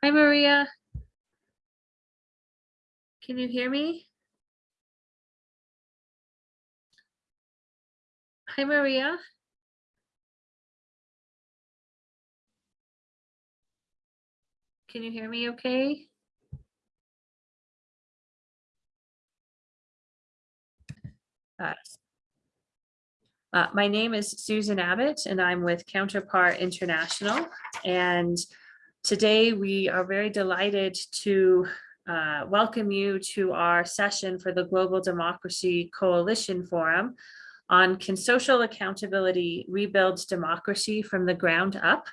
Hi, Maria. Can you hear me? Hi, Maria. Can you hear me okay? Uh, uh, my name is Susan Abbott and I'm with Counterpart International. And today we are very delighted to uh, welcome you to our session for the Global Democracy Coalition Forum on Can Social Accountability Rebuild Democracy from the Ground Up?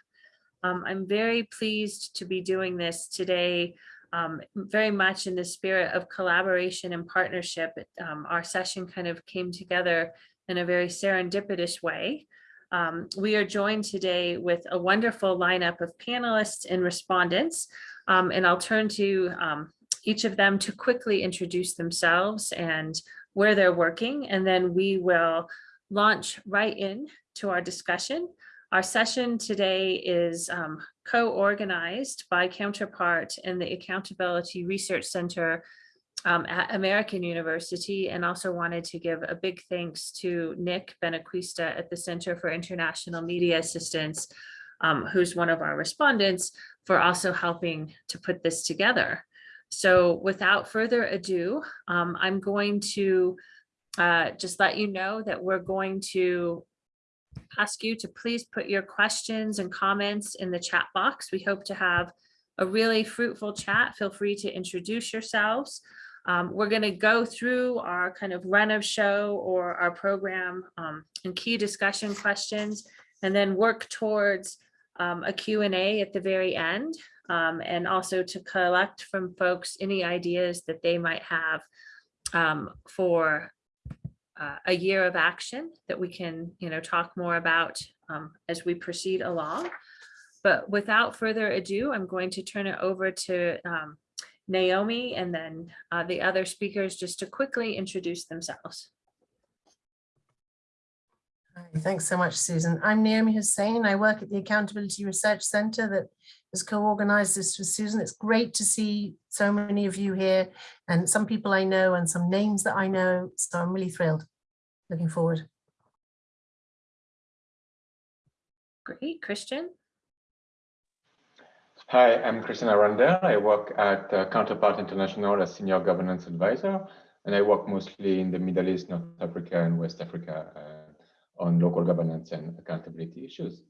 Um, I'm very pleased to be doing this today um, very much in the spirit of collaboration and partnership. Um, our session kind of came together in a very serendipitous way. Um, we are joined today with a wonderful lineup of panelists and respondents, um, and I'll turn to um, each of them to quickly introduce themselves and where they're working, and then we will launch right in to our discussion. Our session today is um, co-organized by Counterpart and the Accountability Research Center um, at American University and also wanted to give a big thanks to Nick Benequista at the Center for International Media Assistance, um, who's one of our respondents for also helping to put this together. So without further ado, um, I'm going to uh, just let you know that we're going to ask you to please put your questions and comments in the chat box. We hope to have a really fruitful chat. Feel free to introduce yourselves. Um, we're going to go through our kind of run of show or our program um, and key discussion questions, and then work towards um, a Q&A at the very end, um, and also to collect from folks any ideas that they might have um, for uh, a year of action that we can, you know, talk more about um, as we proceed along. But without further ado, I'm going to turn it over to um, Naomi and then uh, the other speakers just to quickly introduce themselves. Hi, Thanks so much, Susan. I'm Naomi Hossain. I work at the Accountability Research Centre that has co-organised this with Susan. It's great to see so many of you here and some people I know and some names that I know. So I'm really thrilled. Looking forward. Great, Christian. Hi, I'm Christian Aranda. I work at uh, Counterpart International as Senior Governance Advisor, and I work mostly in the Middle East, North Africa, and West Africa uh, on local governance and accountability issues.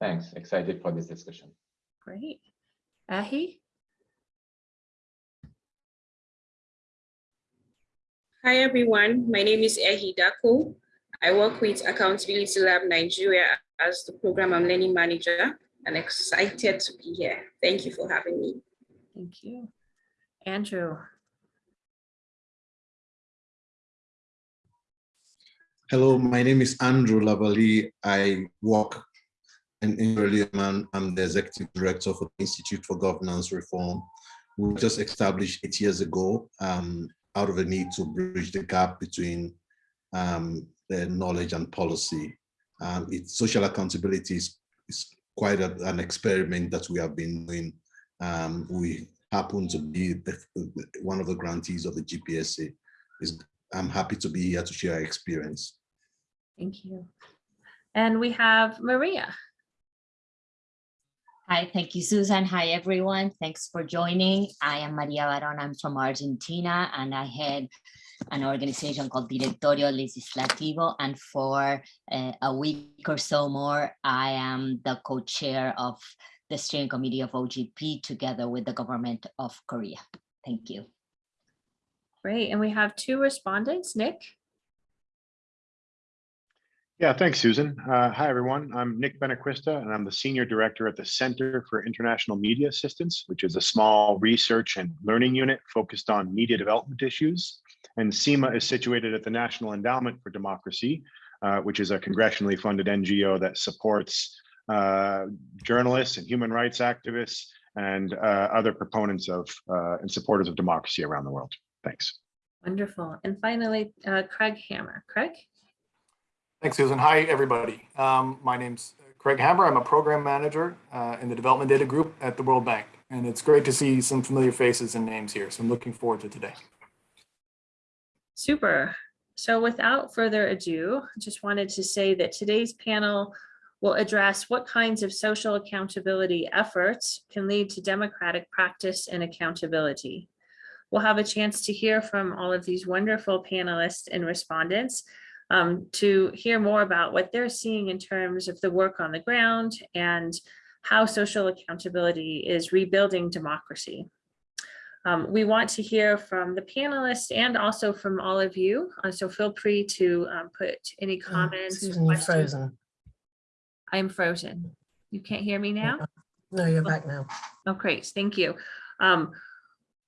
Thanks. Excited for this discussion. Great. Ahi. Hi everyone, my name is Ehi Dako. I work with Accountability Lab Nigeria as the program and learning manager and excited to be here. Thank you for having me. Thank you. Andrew. Hello, my name is Andrew Lavali. I work in Inverleman. I'm the executive director for the Institute for Governance Reform. We were just established eight years ago um, out of a need to bridge the gap between um, the knowledge and policy. Um, it's social accountability is, is quite a, an experiment that we have been doing. Um, we happen to be the, one of the grantees of the GPSA. Is I'm happy to be here to share our experience. Thank you. And we have Maria. Hi, thank you, Susan. Hi, everyone. Thanks for joining. I am Maria Barón. I'm from Argentina, and I head an organization called Directorio Legislativo. And for uh, a week or so more, I am the co-chair of the steering committee of OGP together with the government of Korea. Thank you. Great. And we have two respondents, Nick. Yeah, thanks, Susan. Uh, hi, everyone. I'm Nick Benequista, and I'm the Senior Director at the Center for International Media Assistance, which is a small research and learning unit focused on media development issues. And CIMA is situated at the National Endowment for Democracy, uh, which is a congressionally funded NGO that supports uh, journalists and human rights activists and uh, other proponents of uh, and supporters of democracy around the world. Thanks. Wonderful. And finally, uh, Craig Hammer. Craig? Thanks, Susan. Hi, everybody. Um, my name's Craig Hammer. I'm a program manager uh, in the Development Data Group at the World Bank. And it's great to see some familiar faces and names here. So I'm looking forward to today. Super. So without further ado, just wanted to say that today's panel will address what kinds of social accountability efforts can lead to democratic practice and accountability. We'll have a chance to hear from all of these wonderful panelists and respondents um, to hear more about what they're seeing in terms of the work on the ground and how social accountability is rebuilding democracy. Um, we want to hear from the panelists and also from all of you. uh, so feel free to um, put any Oh, comments. Susan, you're frozen. I'm frozen. You can't hear me now? No, you're back now. Oh, great, thank you. Um,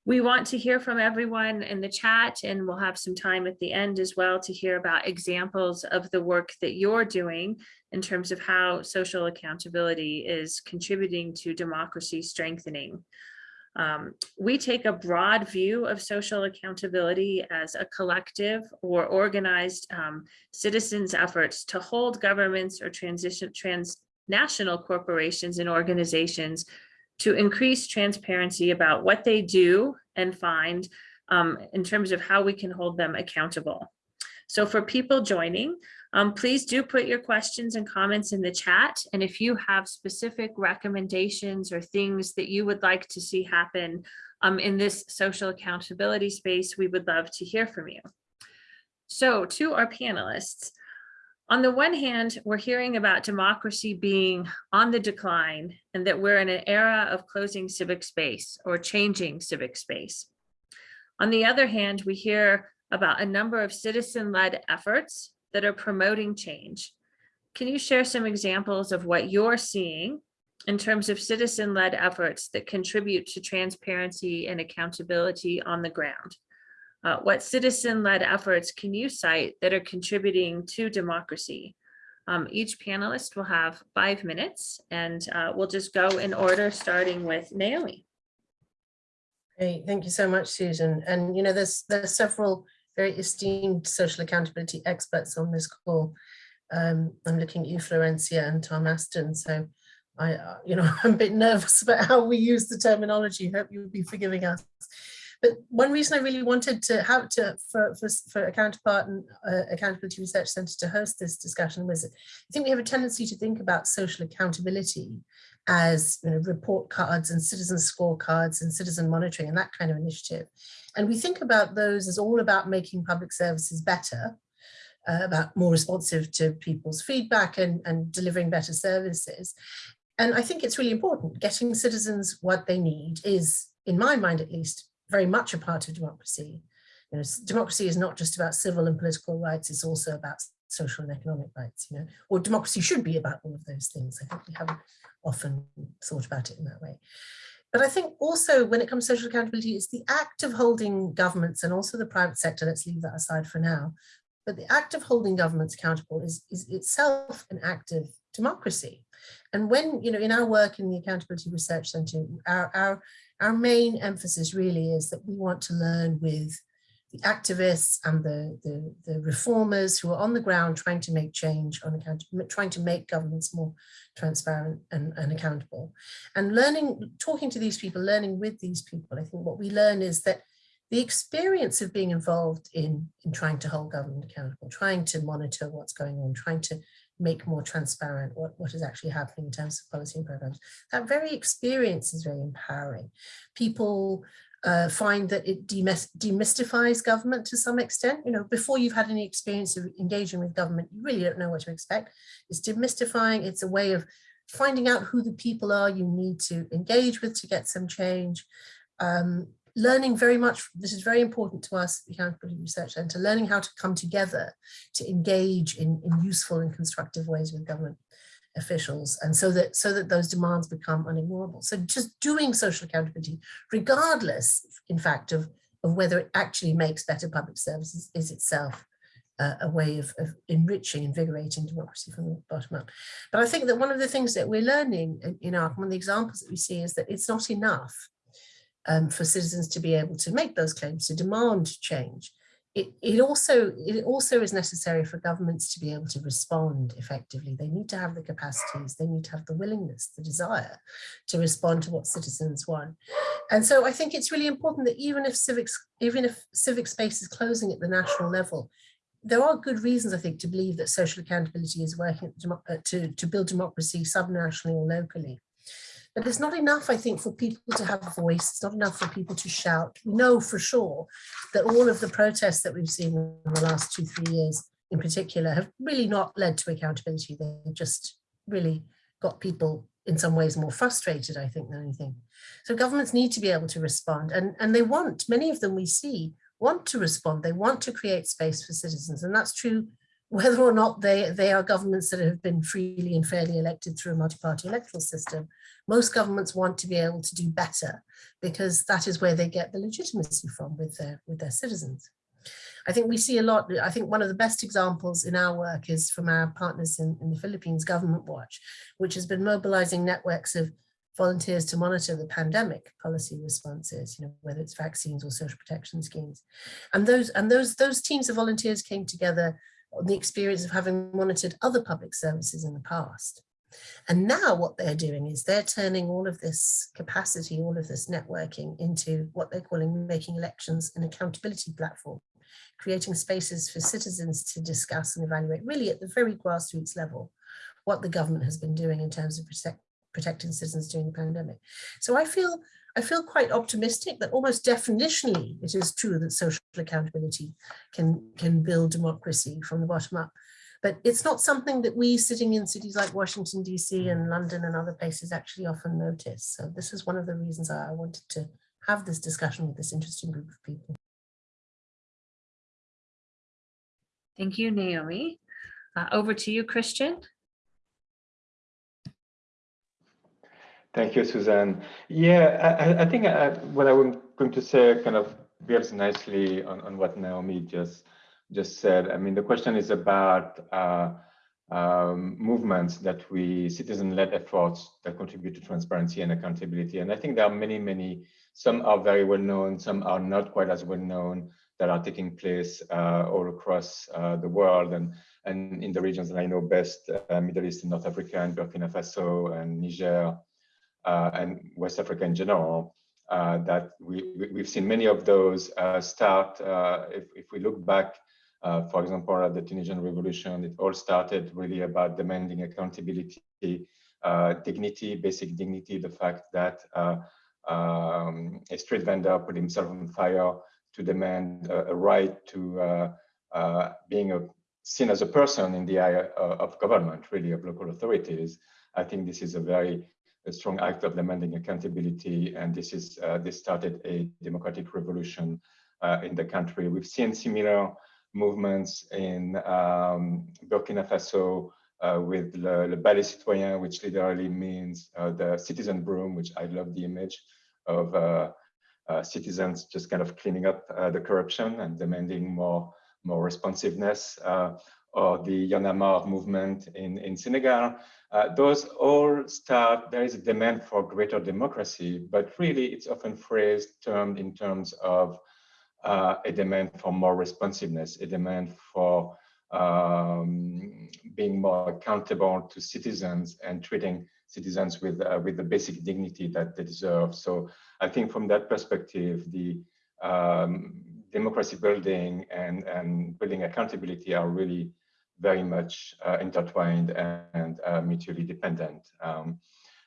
we want to hear from everyone in the chat and we'll have some time at the end as well to hear about examples of the work that you're doing in terms of how social accountability is contributing to democracy strengthening. Um, we take a broad view of social accountability as a collective or organized um, citizens' efforts to hold governments or transition transnational corporations and organizations to increase transparency about what they do and find um, in terms of how we can hold them accountable. So for people joining, um, please do put your questions and comments in the chat. And if you have specific recommendations or things that you would like to see happen um, in this social accountability space, we would love to hear from you. So to our panelists, on the one hand, we're hearing about democracy being on the decline and that we're in an era of closing civic space or changing civic space. On the other hand, we hear about a number of citizen-led efforts that are promoting change. Can you share some examples of what you're seeing in terms of citizen-led efforts that contribute to transparency and accountability on the ground? Uh, what citizen-led efforts can you cite that are contributing to democracy? Um, each panelist will have five minutes and uh, we'll just go in order, starting with Naomi. Great, thank you so much, Susan. And you know, there's there's several very esteemed social accountability experts on this call. Um, I'm looking at you, Florencia and Tom Aston. So I, uh, you know, I'm a bit nervous about how we use the terminology. Hope you'll be forgiving us. But one reason I really wanted to have to for for, for a counterpart and uh, accountability research centre to host this discussion was I think we have a tendency to think about social accountability as you know, report cards and citizen scorecards and citizen monitoring and that kind of initiative. And we think about those as all about making public services better, uh, about more responsive to people's feedback and, and delivering better services. And I think it's really important. Getting citizens what they need is, in my mind at least, very much a part of democracy. You know, democracy is not just about civil and political rights, it's also about social and economic rights, you know, or democracy should be about all of those things. I think we haven't often thought about it in that way. But I think also when it comes to social accountability, it's the act of holding governments and also the private sector, let's leave that aside for now, but the act of holding governments accountable is, is itself an act of democracy. And when, you know, in our work in the Accountability Research Centre, our, our, our main emphasis really is that we want to learn with the activists and the, the, the, reformers who are on the ground trying to make change on account, trying to make governments more transparent and, and accountable. And learning, talking to these people, learning with these people, I think what we learn is that the experience of being involved in, in trying to hold government accountable, trying to monitor what's going on, trying to make more transparent what, what is actually happening in terms of policy and programs. That very experience is very empowering. People uh, find that it demystifies government to some extent. You know, before you've had any experience of engaging with government, you really don't know what to expect. It's demystifying. It's a way of finding out who the people are you need to engage with to get some change. Um, learning very much, this is very important to us at the Accountability Research Centre, learning how to come together to engage in, in useful and constructive ways with government officials and so that so that those demands become unignorable. So just doing social accountability regardless in fact of of whether it actually makes better public services is itself uh, a way of, of enriching invigorating democracy from the bottom up. But i think that one of the things that we're learning you know one of the examples that we see is that it's not enough um, for citizens to be able to make those claims to demand change it, it also it also is necessary for governments to be able to respond effectively. They need to have the capacities, they need to have the willingness, the desire to respond to what citizens want. And so I think it's really important that even if civics, even if civic space is closing at the national level, there are good reasons, I think, to believe that social accountability is working uh, to, to build democracy subnationally or locally. But it's not enough, I think, for people to have a voice. It's not enough for people to shout. We know for sure that all of the protests that we've seen in the last two, three years in particular have really not led to accountability. They've just really got people in some ways more frustrated, I think, than anything. So governments need to be able to respond and, and they want, many of them we see, want to respond. They want to create space for citizens. And that's true whether or not they, they are governments that have been freely and fairly elected through a multi-party electoral system. Most governments want to be able to do better because that is where they get the legitimacy from with their, with their citizens. I think we see a lot, I think one of the best examples in our work is from our partners in, in the Philippines Government Watch, which has been mobilizing networks of volunteers to monitor the pandemic policy responses, you know, whether it's vaccines or social protection schemes. And those and those those teams of volunteers came together the experience of having monitored other public services in the past. And now what they're doing is they're turning all of this capacity, all of this networking into what they're calling making elections an accountability platform, creating spaces for citizens to discuss and evaluate really at the very grassroots level what the government has been doing in terms of protect, protecting citizens during the pandemic. So I feel I feel quite optimistic that almost definitionally it is true that social accountability can, can build democracy from the bottom up. But it's not something that we sitting in cities like Washington, DC and London and other places actually often notice. So this is one of the reasons I wanted to have this discussion with this interesting group of people. Thank you, Naomi. Uh, over to you, Christian. Thank you, Suzanne. Yeah, I, I think I, what I was going to say kind of builds nicely on, on what Naomi just just said. I mean, the question is about uh, um, movements that we citizen-led efforts that contribute to transparency and accountability. And I think there are many, many, some are very well known, some are not quite as well known that are taking place uh, all across uh, the world and, and in the regions that I know best, uh, Middle East and North Africa and Burkina Faso and Niger uh, and West Africa in general. Uh, that we, we've seen many of those uh, start, if, if we look back, for example, at the Tunisian revolution, it all started really about demanding accountability, dignity, basic dignity, the fact that um, a street vendor put himself on fire to demand a, a right to uh, uh, being a, seen as a person in the eye uh, of government, really of local authorities. I think this is a very a strong act of demanding accountability, and this is uh, this started a democratic revolution uh, in the country. We've seen similar movements in um, Burkina Faso uh, with Le, Le Balai Citoyen, which literally means uh, the citizen broom, which I love the image of uh, uh, citizens just kind of cleaning up the corruption and demanding more more responsiveness or the marre movement in, in Senegal, uh, those all start, there is a demand for greater democracy, but really it's often phrased, termed in terms of uh, a demand for more responsiveness, a demand for um, being more accountable to citizens and treating citizens with uh, with the basic dignity that they deserve. So I think from that perspective, the um, democracy building and, and building accountability are really very much uh, intertwined and uh, mutually dependent. Um,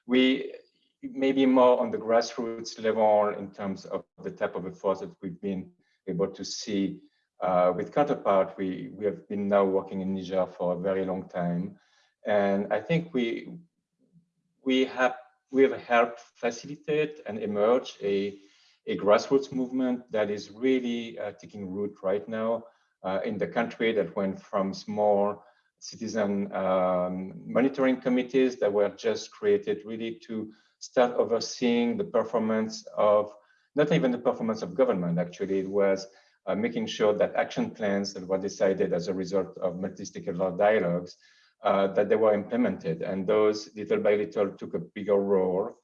we maybe more on the grassroots level in terms of the type of efforts that we've been able to see uh, with Counterpart. We, we have been now working in Niger for a very long time. And I think we, we have we have helped facilitate and emerge a, a grassroots movement that is really uh, taking root right now in the country that went from small citizen um, monitoring committees that were just created really to start overseeing the performance of not even the performance of government actually. It was uh, making sure that action plans that were decided as a result of multi-stakeholder dialogues uh, that they were implemented. And those little by little took a bigger role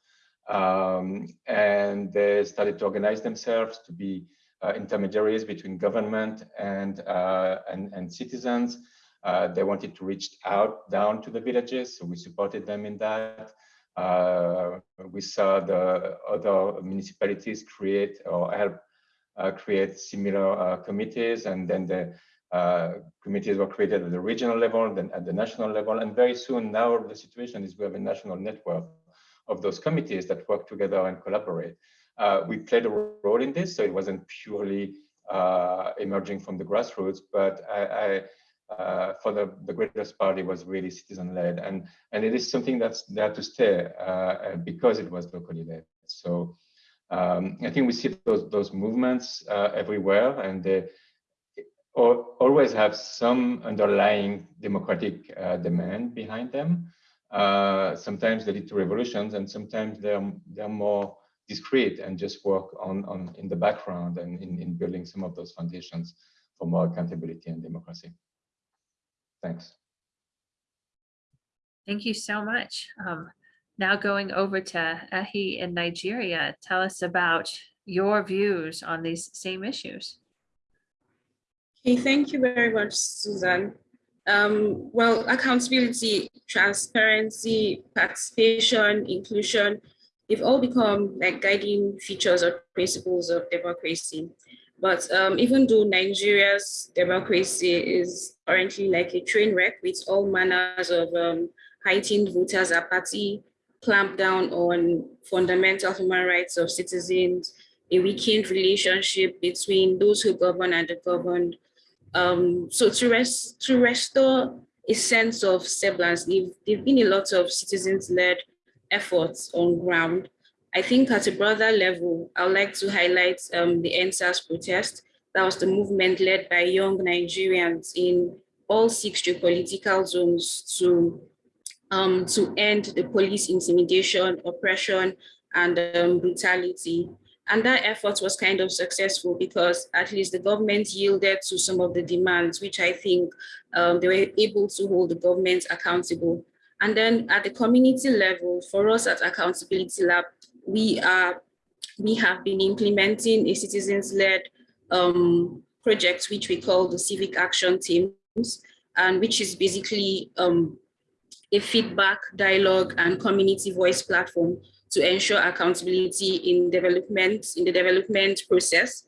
um, and they started to organize themselves to be uh, intermediaries between government and, uh, and, and citizens. Uh, they wanted to reach out down to the villages, so we supported them in that. Uh, we saw the other municipalities create or help uh, create similar uh, committees, and then the committees were created at the regional level, then at the national level, and very soon now the situation is we have a national network of those committees that work together and collaborate. Uh, we played a role in this, so it wasn't purely uh, emerging from the grassroots, but I, I, uh, for the, the greatest part, it was really citizen-led, and and it is something that's there to stay uh, because it was locally led. So um, I think we see those those movements uh, everywhere, and they always have some underlying democratic uh, demand behind them. sometimes they lead to revolutions, and sometimes they're they're more discreet and just work on, on in the background and in, in building some of those foundations for more accountability and democracy. Thanks. Thank you so much. Um, now going over to Ehi in Nigeria, tell us about your views on these same issues. Okay, thank you very much, Susan. Um, well, accountability, transparency, participation, inclusion, they've all become like guiding features or principles of democracy. But um, even though Nigeria's democracy is currently like a train wreck with all manners of um, heightened voters apathy, clamp down on fundamental human rights of citizens, a weakened relationship between those who govern and the governed. Um, so to, rest, to restore a sense of semblance, there have been a lot of citizens-led efforts on ground. I think at a broader level, I would like to highlight um, the EndSARS protest. That was the movement led by young Nigerians in all six geopolitical zones to, um, to end the police intimidation, oppression, and um, brutality. And that effort was kind of successful because at least the government yielded to some of the demands, which I think um, they were able to hold the government accountable. And then at the community level, for us at Accountability Lab, we are we have been implementing a citizens-led um, project, which we call the Civic Action Teams, and which is basically um, a feedback, dialogue, and community voice platform to ensure accountability in development, in the development process,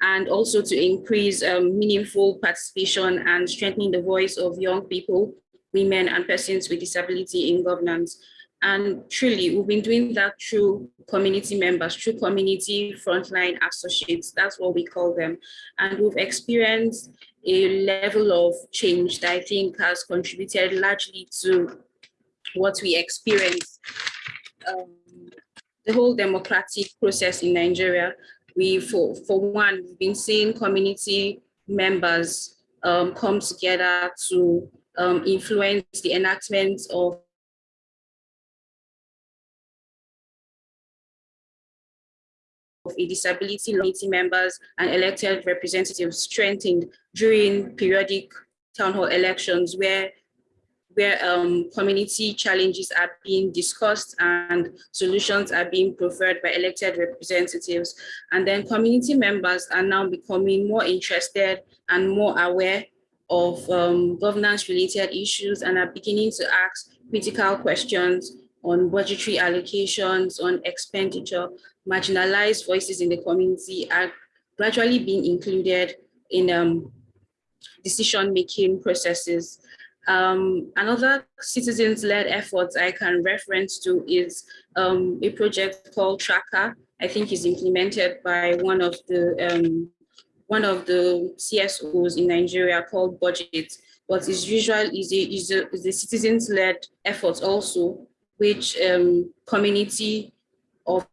and also to increase um, meaningful participation and strengthening the voice of young people women and persons with disability in governance. And truly, we've been doing that through community members, through community frontline associates, that's what we call them. And we've experienced a level of change that I think has contributed largely to what we experience. Um, the whole democratic process in Nigeria, we, for, for one, we've been seeing community members um, come together to um, influence the enactment of a disability committee members and elected representatives strengthened during periodic town hall elections where where um, community challenges are being discussed and solutions are being preferred by elected representatives. And then community members are now becoming more interested and more aware of um, governance related issues and are beginning to ask critical questions on budgetary allocations, on expenditure, marginalized voices in the community are gradually being included in um, decision-making processes. Um, another citizens-led effort I can reference to is um, a project called Tracka. I think is implemented by one of the um, one of the CSOs in Nigeria called BudgIT, but it's usual is a, is a, is a citizens-led effort also, which um, community of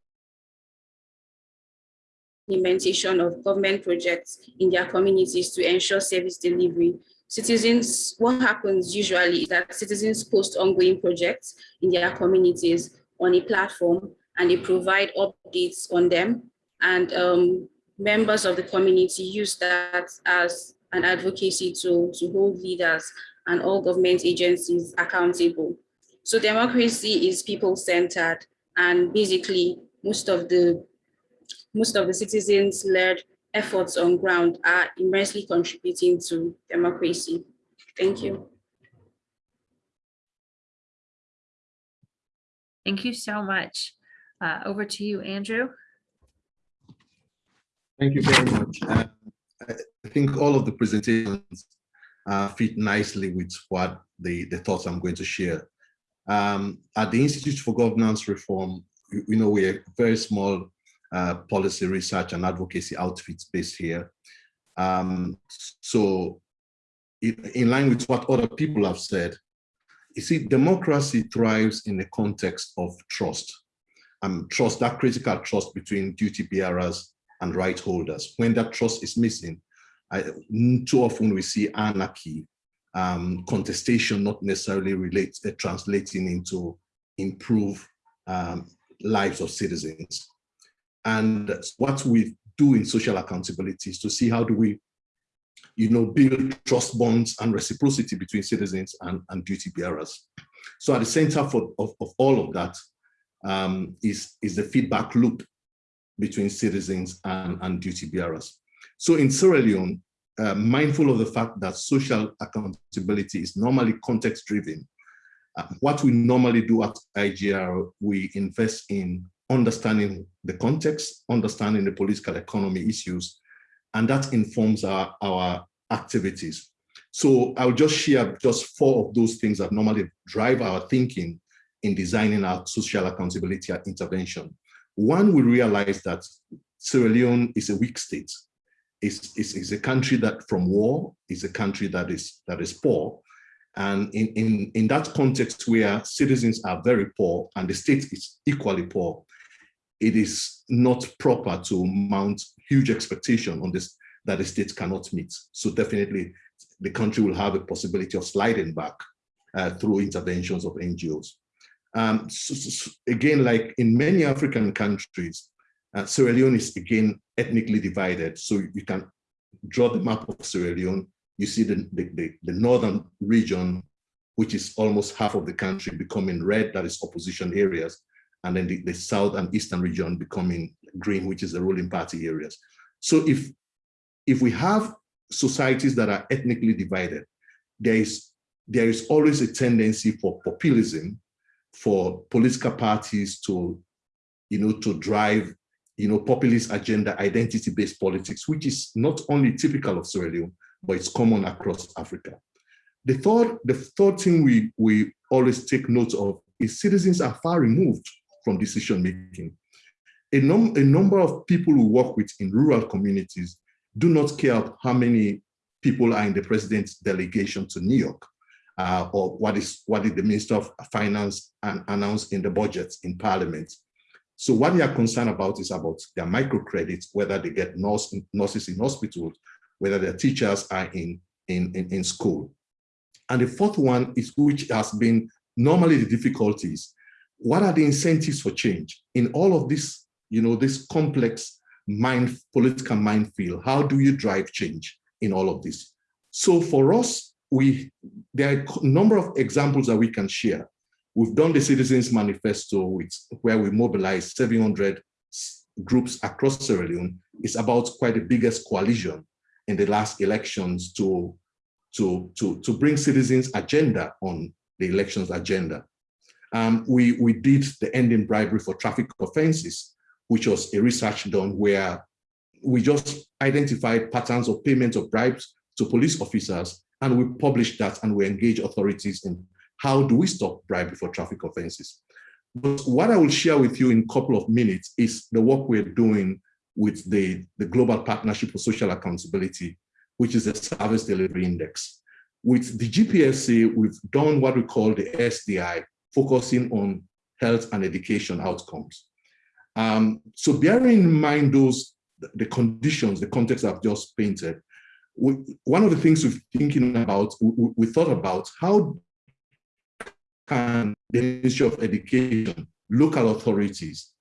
implementation of government projects in their communities to ensure service delivery. Citizens, what happens usually is that citizens post ongoing projects in their communities on a platform and they provide updates on them. And um, members of the community use that as an advocacy tool to hold leaders and all government agencies accountable. So democracy is people-centered and basically most of the most of the citizens-led efforts on ground are immensely contributing to democracy. Thank you. Thank you so much. Uh, Over to you, Andrew. Thank you very much. Uh, I think all of the presentations uh, fit nicely with what the, the thoughts I'm going to share. Um, At the Institute for Governance Reform, you you know, we're a very small uh, policy research and advocacy outfit based here. Um, So in, in line with what other people have said, you see, democracy thrives in the context of trust. Um, trust, that critical trust between duty bearers and right holders. When that trust is missing, I, too often we see anarchy, um, contestation not necessarily relate, uh, translating into improve um, lives of citizens. And what we do in social accountability is to see how do we you know, build trust bonds and reciprocity between citizens and, and duty bearers. So at the center for, of, of all of that um, is is the feedback loop between citizens and, and duty bearers. So in Sierra Leone, uh, mindful of the fact that social accountability is normally context driven, uh, what we normally do at IGR, we invest in understanding the context, understanding the political economy issues, and that informs our, our activities. So I'll just share just four of those things that normally drive our thinking in designing our social accountability intervention. One, we realize that Sierra Leone is a weak state. It's, it's, it's a country that from war is a country that is that is poor. And in, in, in that context where citizens are very poor and the state is equally poor, it is not proper to mount huge expectation on this that the state cannot meet. So definitely the country will have a possibility of sliding back uh, through interventions of NGOs. Um, so, so, again, like in many African countries, uh, Sierra Leone is again ethnically divided. So you can draw the map of Sierra Leone. You see the, the, the, the northern region, which is almost half of the country becoming red, that is opposition areas and then the, the south and eastern region becoming green, which is the ruling party areas. So if, if we have societies that are ethnically divided, there is, there is always a tendency for populism, for political parties to, you know, to drive, you know, populist agenda, identity-based politics, which is not only typical of Sierra Leone, but it's common across Africa. The third, the third thing we, we always take note of is citizens are far removed from decision making. A, num a number of people who work with in rural communities do not care how many people are in the president's delegation to New York uh, or what is what did the Minister of Finance and announced in the budget in Parliament. So what they are concerned about is about their microcredits, whether they get nurse, nurses in hospitals, whether their teachers are in, in, in, in school. And the fourth one is which has been normally the difficulties what are the incentives for change in all of this, you know, this complex mind, political minefield? How do you drive change in all of this? So for us, we there are a number of examples that we can share. We've done the Citizens Manifesto, where we mobilized 700 groups across Sierra Leone. It's about quite the biggest coalition in the last elections to, to, to, to bring citizens' agenda on the elections agenda um, we, we did the ending bribery for traffic offenses, which was a research done where we just identified patterns of payment of bribes to police officers, and we publish that and we engage authorities in how do we stop bribery for traffic offenses. But what I will share with you in a couple of minutes is the work we're doing with the, the Global Partnership for Social Accountability, which is the Service Delivery Index. With the GPSA, we've done what we call the SDI, focusing on health and education outcomes. Um, so bearing in mind those, the conditions, the context I've just painted, we, one of the things we're thinking about, we, we thought about how can the Ministry of Education, local authorities,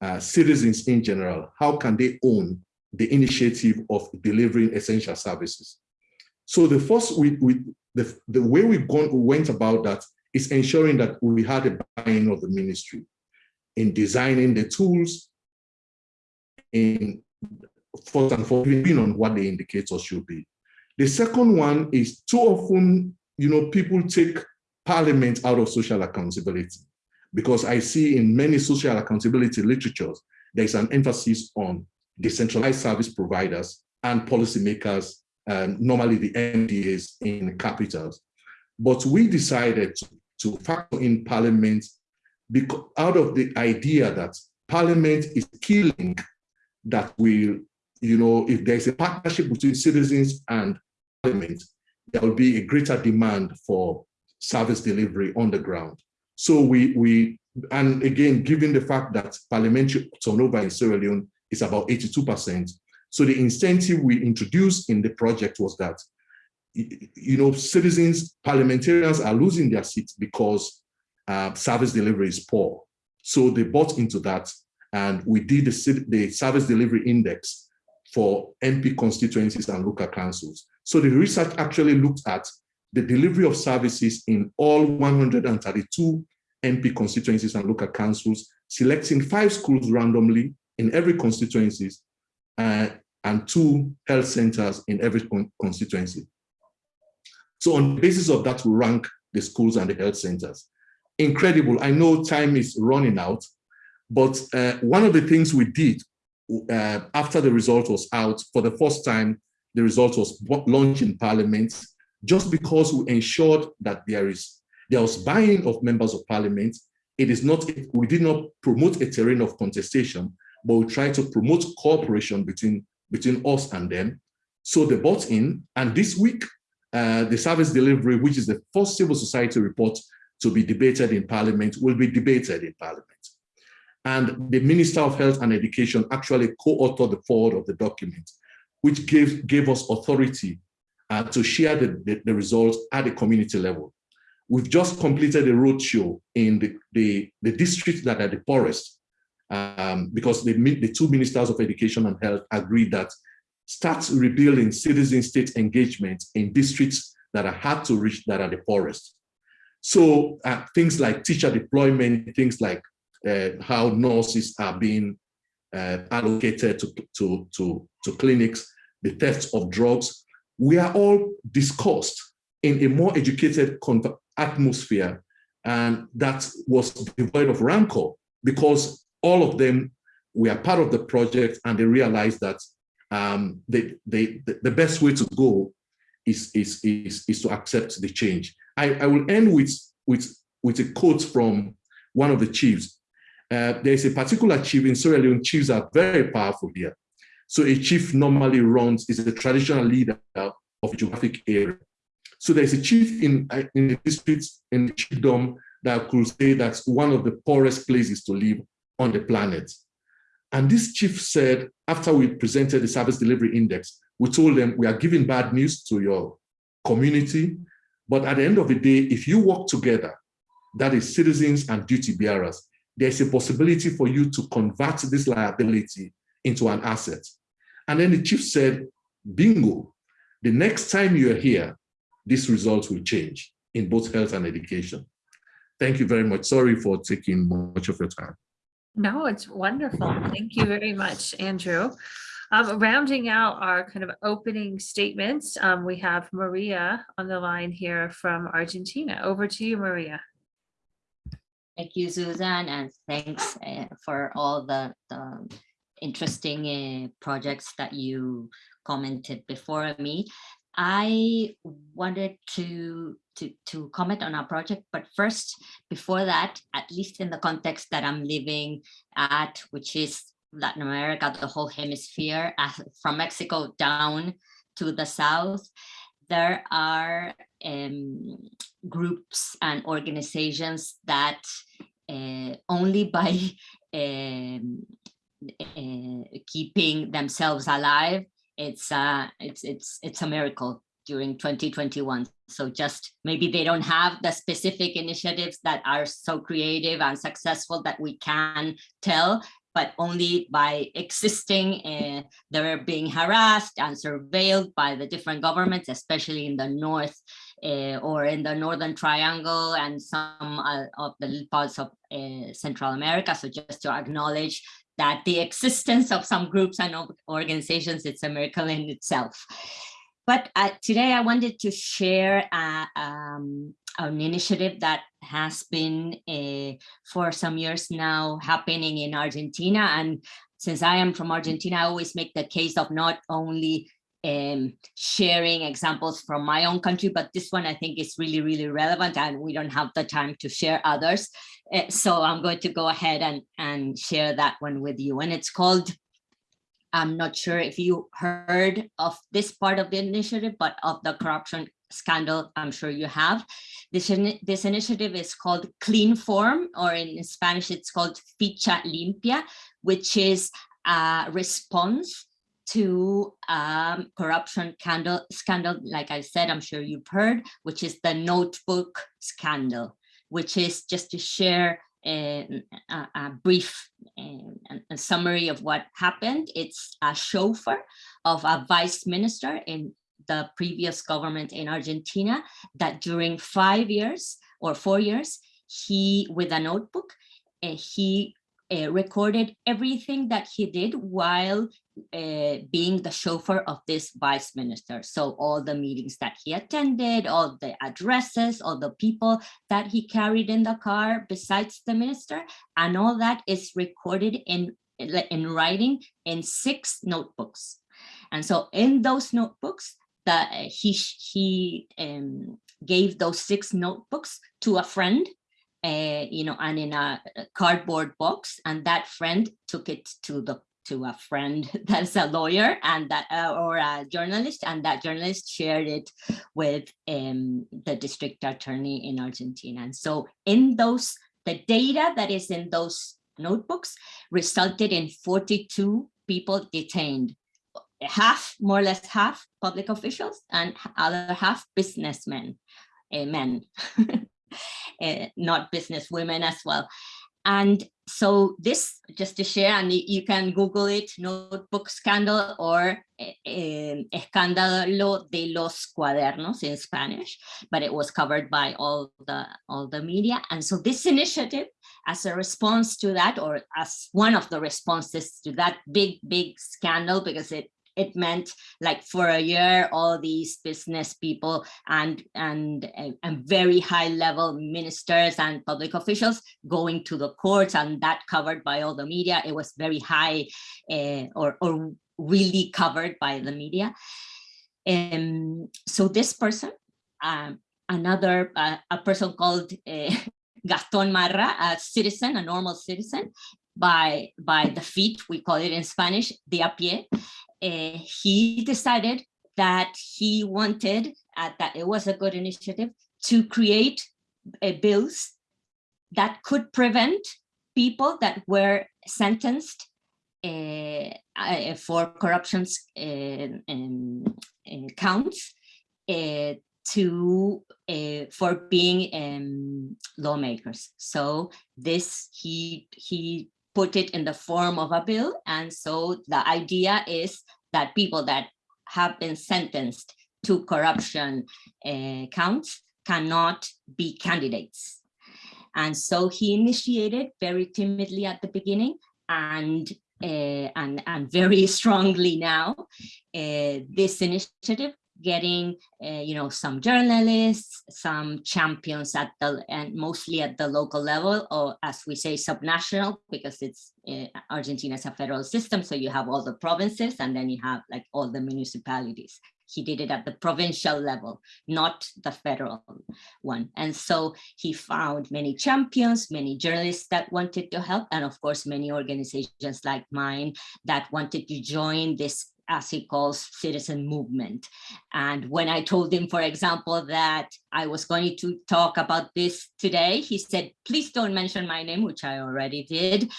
uh, citizens in general, how can they own the initiative of delivering essential services? So the first, we, we, the, the way we gone, went about that is ensuring that we had a buy-in of the ministry in designing the tools, in first and foremost on what the indicators should be. The second one is too often, you know, people take parliament out of social accountability because I see in many social accountability literatures, there's an emphasis on decentralized service providers and policymakers, um, normally the MDAs in capitals. But we decided to, to factor in parliament because out of the idea that parliament is killing that will, you know, if there's a partnership between citizens and parliament, there will be a greater demand for service delivery on the ground. So we, we and again, given the fact that parliamentary turnover in Sierra Leone is about 82%, so the incentive we introduced in the project was that, you know, citizens, parliamentarians are losing their seats because uh, service delivery is poor. So they bought into that and we did the, the service delivery index for MP constituencies and local councils. So the research actually looked at the delivery of services in all 132 MP constituencies and local councils, selecting five schools randomly in every constituencies uh, and two health centers in every con constituency. So on the basis of that, we rank the schools and the health centers. Incredible. I know time is running out, but uh, one of the things we did uh, after the result was out, for the first time, the result was launched in parliament, just because we ensured that there is there was buying of members of parliament. It is not, we did not promote a terrain of contestation, but we tried to promote cooperation between, between us and them. So they bought in, and this week, uh, the service delivery, which is the first civil society report to be debated in parliament, will be debated in parliament. And the Minister of Health and Education actually co-authored the forward of the document, which gave, gave us authority uh, to share the, the, the results at the community level. We've just completed a roadshow in the, the, the districts that are the poorest, um, because the, the two ministers of education and health agreed that start rebuilding citizen state engagement in districts that are hard to reach, that are the poorest. So uh, things like teacher deployment, things like uh, how nurses are being uh, allocated to, to, to, to clinics, the theft of drugs, we are all discussed in a more educated atmosphere and that was devoid of rancor because all of them were part of the project and they realized that um, they, they, the best way to go is, is, is, is to accept the change. I, I will end with, with, with a quote from one of the chiefs. Uh, there's a particular chief in Sierra Leone, chiefs are very powerful here. So a chief normally runs, is a traditional leader of a geographic area. So there's a chief in, uh, in the district, in the chiefdom, that could say that's one of the poorest places to live on the planet. And this chief said, after we presented the service delivery index, we told them we are giving bad news to your community, but at the end of the day, if you work together, that is citizens and duty bearers, there's a possibility for you to convert this liability into an asset. And then the chief said, bingo, the next time you're here, this result will change in both health and education. Thank you very much. Sorry for taking much of your time. No, it's wonderful. Thank you very much, Andrew. Um, rounding out our kind of opening statements, um, we have Maria on the line here from Argentina. Over to you, Maria. Thank you, Susan, and thanks uh, for all the, the interesting uh, projects that you commented before me. I wanted to, to, to comment on our project, but first, before that, at least in the context that I'm living at, which is Latin America, the whole hemisphere, uh, from Mexico down to the south, there are um, groups and organizations that only by uh, keeping themselves alive it's uh it's it's it's a miracle during 2021 so just maybe they don't have the specific initiatives that are so creative and successful that we can tell but only by existing uh, they're being harassed and surveilled by the different governments especially in the north or in the northern triangle and some uh, of the parts of uh, central america so just to acknowledge that the existence of some groups and organizations, it's a miracle in itself. But uh, today I wanted to share uh, um, an initiative that has been uh, for some years now happening in Argentina. And since I am from Argentina, I always make the case of not only um, sharing examples from my own country, but this one I think is really, really relevant and we don't have the time to share others. Uh, so I'm going to go ahead and, and share that one with you. And it's called, I'm not sure if you heard of this part of the initiative, but of the corruption scandal, I'm sure you have. This, this initiative is called Clean Form, or in Spanish, it's called Ficha Limpia, which is a response to um, corruption scandal, scandal, like I said, I'm sure you've heard, which is the notebook scandal, which is just to share a, a, a brief a- a summary of what happened. It's a chauffeur of a vice minister in the previous government in Argentina that during five years or four years, he, with a notebook, uh, he uh, recorded everything that he did while uh, being the chauffeur of this vice minister. So all the meetings that he attended, all the addresses, all the people that he carried in the car besides the minister, and all that is recorded in, in writing in six notebooks. And so in those notebooks, that he, he um, gave those six notebooks to a friend uh, you know, and in a cardboard box, and that friend took it to the to a friend that's a lawyer and that uh, or a journalist, and that journalist shared it with um, the district attorney in Argentina. And so, in those, the data that is in those notebooks resulted in 42 people detained. Half, more or less half, public officials, and other half businessmen, uh, men. uh, not business women as well. And so this, just to share, and you, can Google it, notebook scandal or eh, escándalo de los cuadernos in Spanish, but it was covered by all the, all the media. And so this initiative, as a response to that, or as one of the responses to that big, big scandal, because it it meant like for a year all these business people and and and very high level ministers and public officials going to the courts and that covered by all the media. It was very high uh, or or really covered by the media. Um so this person um another uh, a person called uh, gaston marra a citizen a normal citizen by by the feet we call it in spanish de a pie uh, he decided that he wanted uh, that it was a good initiative to create uh, bills that could prevent people that were sentenced uh, uh, for corruptions uh, counts to uh, for being um, lawmakers. So this he he put it in the form of a bill. And so the idea is that people that have been sentenced to corruption uh, counts cannot be candidates. And so he initiated very timidly at the beginning and uh, and, and very strongly now uh, this initiative getting uh, you know some journalists some champions at the and mostly at the local level or as we say subnational because it's uh, argentina is a federal system so you have all the provinces and then you have like all the municipalities. He did it at the provincial level not the federal one. And so he found many champions many journalists that wanted to help and of course many organizations like mine that wanted to join this as he calls citizen movement. And when I told him, for example, that I was going to talk about this today, he said, please don't mention my name, which I already did,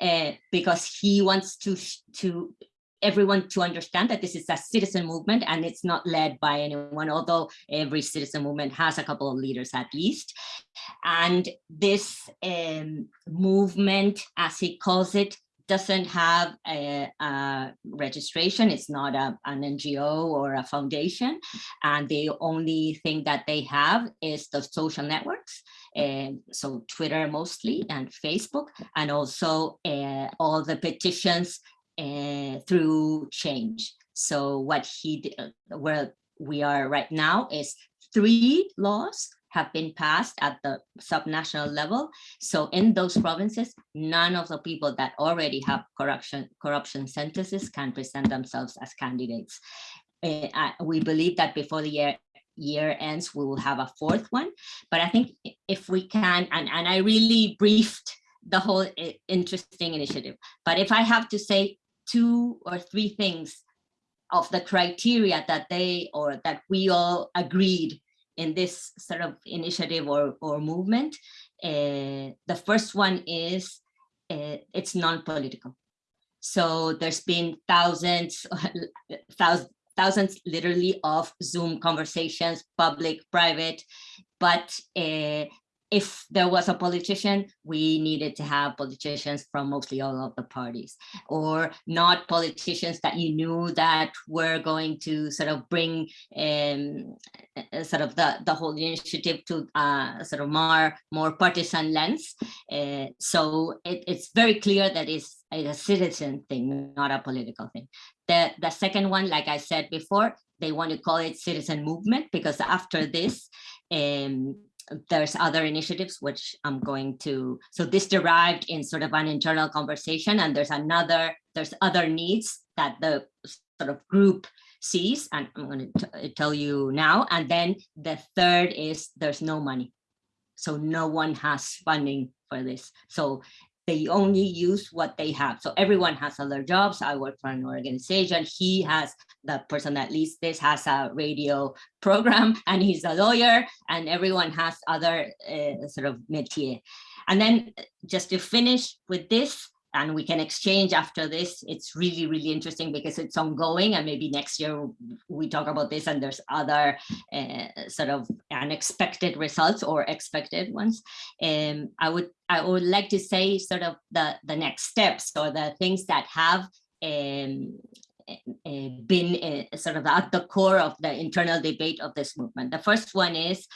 uh, because he wants to, to everyone to understand that this is a citizen movement and it's not led by anyone, although every citizen movement has a couple of leaders at least. And this um, movement, as he calls it, doesn't have a, a registration. It's not a, an NGO or a foundation. And the only thing that they have is the social networks. And so Twitter mostly and Facebook, and also uh, all the petitions uh, through change. So what he, did, where we are right now is three laws have been passed at the subnational level. So in those provinces, none of the people that already have corruption corruption sentences can present themselves as candidates. Uh, we believe that before the year year ends, we will have a fourth one. But I think if we can, and, and I really briefed the whole interesting initiative. But if I have to say two or three things of the criteria that they or that we all agreed in this sort of initiative or, or movement. Uh, the first one is uh, it's non-political. So there's been thousands, thousands, thousands literally of Zoom conversations, public, private, but uh, if there was a politician, we needed to have politicians from mostly all of the parties or not politicians that you knew that were going to sort of bring um, uh, sort of the, the whole initiative to uh, sort of more, more partisan lens. Uh, so it, it's very clear that it's a citizen thing, not a political thing. The, the second one, like I said before, they want to call it citizen movement because after this, um, there's other initiatives which I'm going to, so this derived in sort of an internal conversation and there's another, there's other needs that the sort of group sees and I'm going to uh, tell you now. And then the third is there's no money. So no one has funding for this. So they only use what they have. So everyone has other jobs. I work for an organization. He has, the person that leads this has a radio program and he's a lawyer and everyone has other uh, sort of métier. And then just to finish with this, and we can exchange after this. It's really, really interesting because it's ongoing and maybe next year we talk about this and there's other uh, sort of unexpected results or expected ones. Um, I would I would like to say sort of the, the next steps or the things that have um, been uh, sort of at the core of the internal debate of this movement. The first one is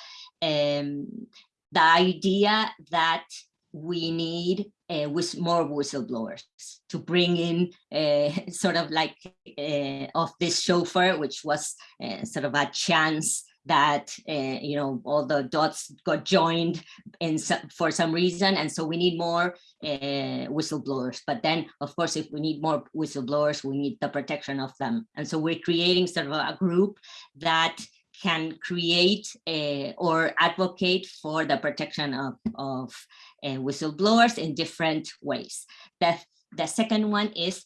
um, the idea that we need uh, with more whistleblowers to bring in uh, sort of like uh, of this chauffeur, which was sort of a chance that uh, you know all the dots got joined in some, for some reason and so we need more uh, whistleblowers but then of course if we need more whistleblowers we need the protection of them and so we're creating sort of a group that can create uh, or advocate for the protection of, of uh, whistleblowers in different ways. The, the second one is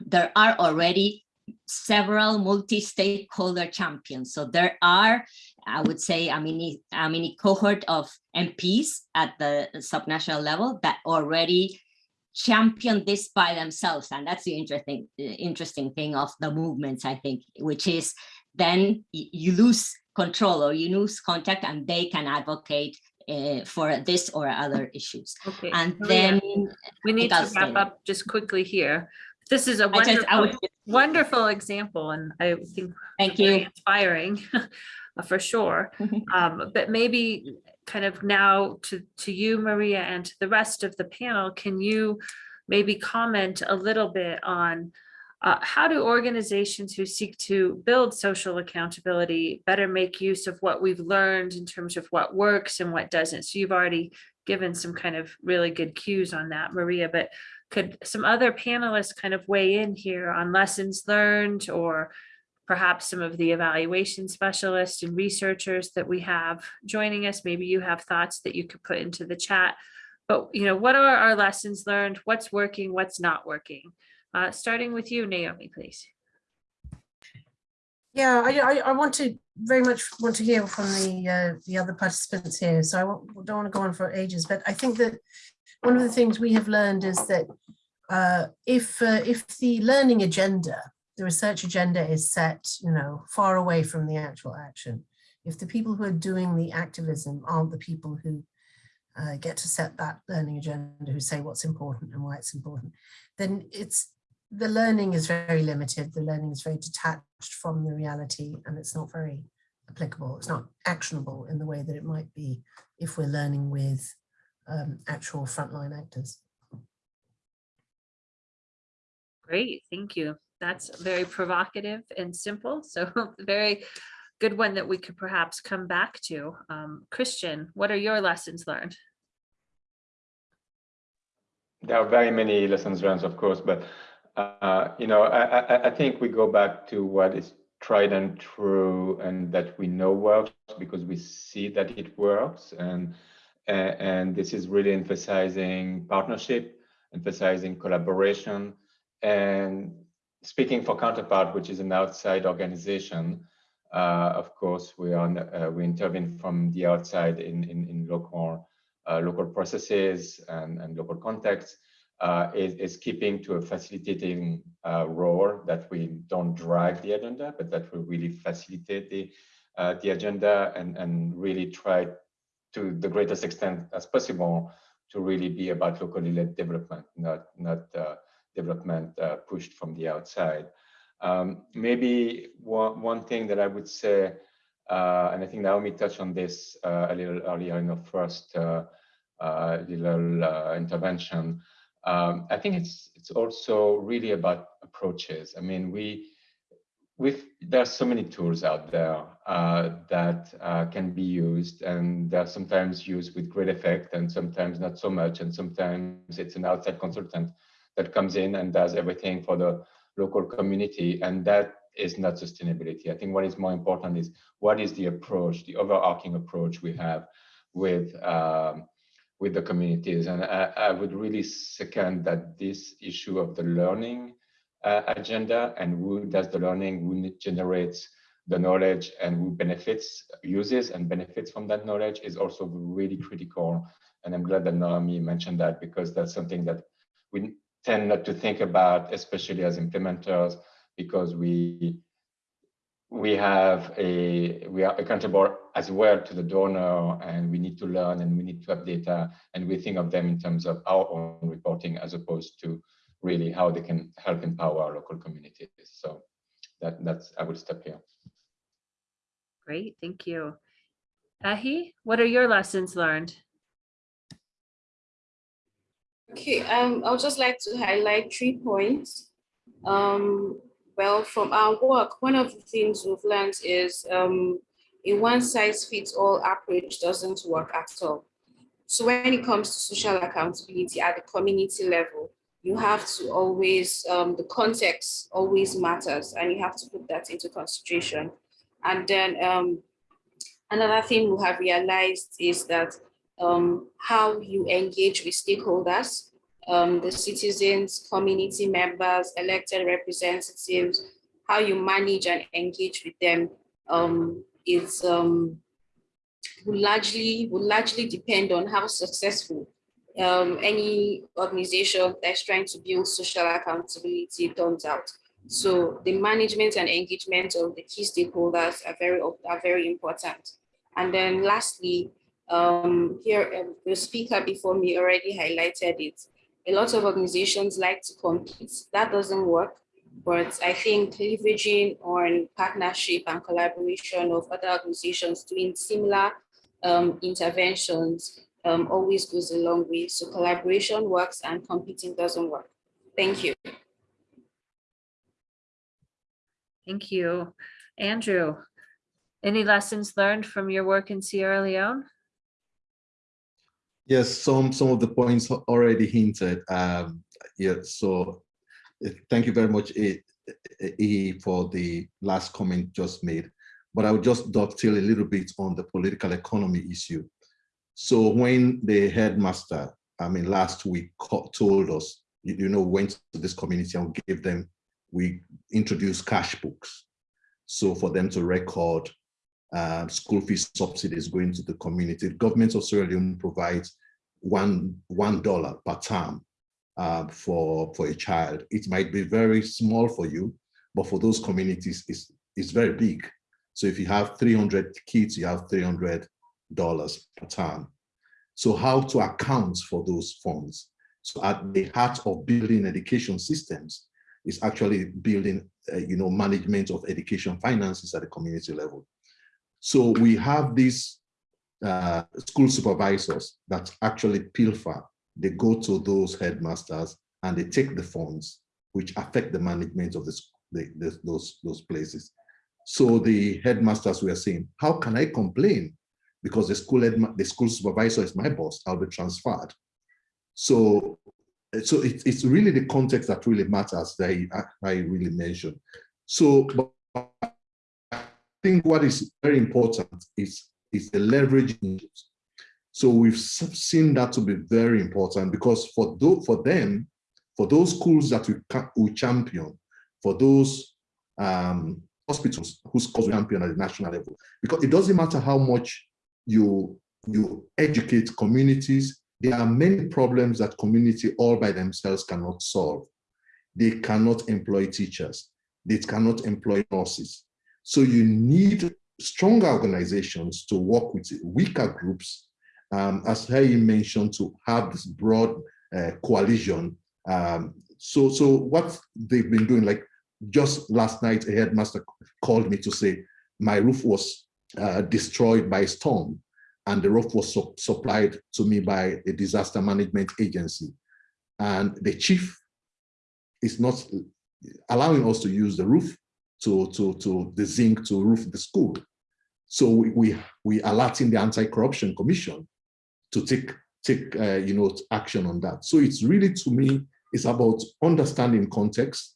there are already several multi-stakeholder champions. So there are, I would say, a mini, a mini cohort of MPs at the subnational level that already champion this by themselves. And that's the interesting, interesting thing of the movements, I think, which is then you lose control or you lose contact and they can advocate uh, for this or other issues. Okay. And Maria, then We need to wrap up just quickly here. This is a I just, I wonderful, wonderful example and I think thank you. inspiring for sure. Um, but maybe kind of now to, to you, Maria, and to the rest of the panel, can you maybe comment a little bit on uh, how do organizations who seek to build social accountability better make use of what we've learned in terms of what works and what doesn't? So you've already given some kind of really good cues on that, Maria, but could some other panelists kind of weigh in here on lessons learned or perhaps some of the evaluation specialists and researchers that we have joining us. Maybe you have thoughts that you could put into the chat. But you know, what are our lessons learned? What's working? What's not working? Uh, starting with you, Naomi, please. Yeah, I, I, want to very much want to hear from the uh, the other participants here. So I don't want to go on for ages, but I think that one of the things we have learned is that uh, if uh, if the learning agenda, the research agenda is set, you know, far away from the actual action, if the people who are doing the activism aren't the people who uh, get to set that learning agenda, who say what's important and why it's important, then it's the learning is very limited. The learning is very detached from the reality and it's not very applicable. It's not actionable in the way that it might be if we're learning with um, actual frontline actors. Great, thank you. That's very provocative and simple, so very good one that we could perhaps come back to. Um, Christian, what are your lessons learned? There are very many lessons learned, of course, but uh, you know, I, I, I think we go back to what is tried and true and that we know works because we see that it works. And, and this is really emphasizing partnership, emphasizing collaboration. And speaking for Counterpart, which is an outside organization, uh, of course, we are uh, we intervene from the outside in in, in local uh, local processes and, and local contexts. Uh, is, is, keeping to a facilitating uh, role that we don't drive the agenda, but that we really facilitate the, uh, the agenda and, and really try to the greatest extent as possible to really be about locally led development, not, not development pushed from the outside. Um, maybe one, one thing that I would say, and I think Naomi touched on this a little earlier in the first little intervention, um, I think it's it's also really about approaches. I mean, we with there are so many tools out there uh, that uh, can be used, and they're sometimes used with great effect, and sometimes not so much, and sometimes it's an outside consultant that comes in and does everything for the local community, and that is not sustainability. I think what is more important is what is the approach, the overarching approach we have with um, with the communities. And I, I, would really second that this issue of the learning uh, agenda and who does the learning, who generates the knowledge and who benefits, uses and benefits from that knowledge is also really critical. And I'm glad that Naomi mentioned that because that's something that we tend not to think about, especially as implementers, because we we have a we are accountable as well to the donor and we need to learn and we need to have data and we think of them in terms of our own reporting as opposed to really how they can help empower local communities so that that's i will stop here great thank you Ehi what are your lessons learned okay um i'll just like to highlight three points um well, from our work, one of the things we've learned is um, a one-size-fits-all approach doesn't work at all. So when it comes to social accountability at the community level, you have to always, um, the context always matters and you have to put that into consideration. And then um, another thing we have realized is that um, how you engage with stakeholders um, the citizens, community members, elected representatives, how you manage and engage with them um, is um, will largely will largely depend on how successful um, any organization that's trying to build social accountability turns out. So the management and engagement of the key stakeholders are very are very important. And then lastly, um, here um, the speaker before me already highlighted it a lot of organizations like to compete. That doesn't work. But I think leveraging on partnership and collaboration of other organizations doing similar um, interventions um, always goes a long way. So collaboration works and competing doesn't work. Thank you. Thank you. Andrew, any lessons learned from your work in Sierra Leone? Yes, some some of the points already hinted. Um, yeah, so uh, thank you very much, E, for the last comment just made. But I would just dovetail a little bit on the political economy issue. So when the headmaster, I mean, last week told us, you know, went to this community and gave them, we introduced cash books. So for them to record uh, school fees subsidies going to the community. The government of Sierra Leone provides one one dollar per term uh, for for a child. It might be very small for you, but for those communities, it's it's very big. So if you have 300 kids, you have 300 dollars per term. So how to account for those funds. So at the heart of building education systems is actually building, uh, you know, management of education finances at the community level. So we have these uh, school supervisors that actually pilfer. They go to those headmasters and they take the funds which affect the management of the, the, the- those, those places. So the headmasters were saying, how can I complain? Because the school the school supervisor is my boss, I'll be transferred. So, so it's, it's really the context that really matters that I, I really mentioned. So I think what is very important is, is the leveraging. So we've seen that to be very important because for tho- for them, for those schools that we, we champion, for those um, hospitals whose cause we champion at the national level, because it doesn't matter how much you you educate communities, there are many problems that community all by themselves cannot solve. They cannot employ teachers. They cannot employ nurses. So you need stronger organizations to work with weaker groups, um, as Harry mentioned, to have this broad uh, coalition. Um, so, so what they've been doing, like just last night, a headmaster called me to say, my roof was uh, destroyed by storm and the roof was su- supplied to me by a disaster management agency. And the chief is not allowing us to use the roof to, to, to the zinc to roof the school. So we, we, we alerting the anti-corruption commission to take, take uh, you know, action on that. So it's really, to me, it's about understanding context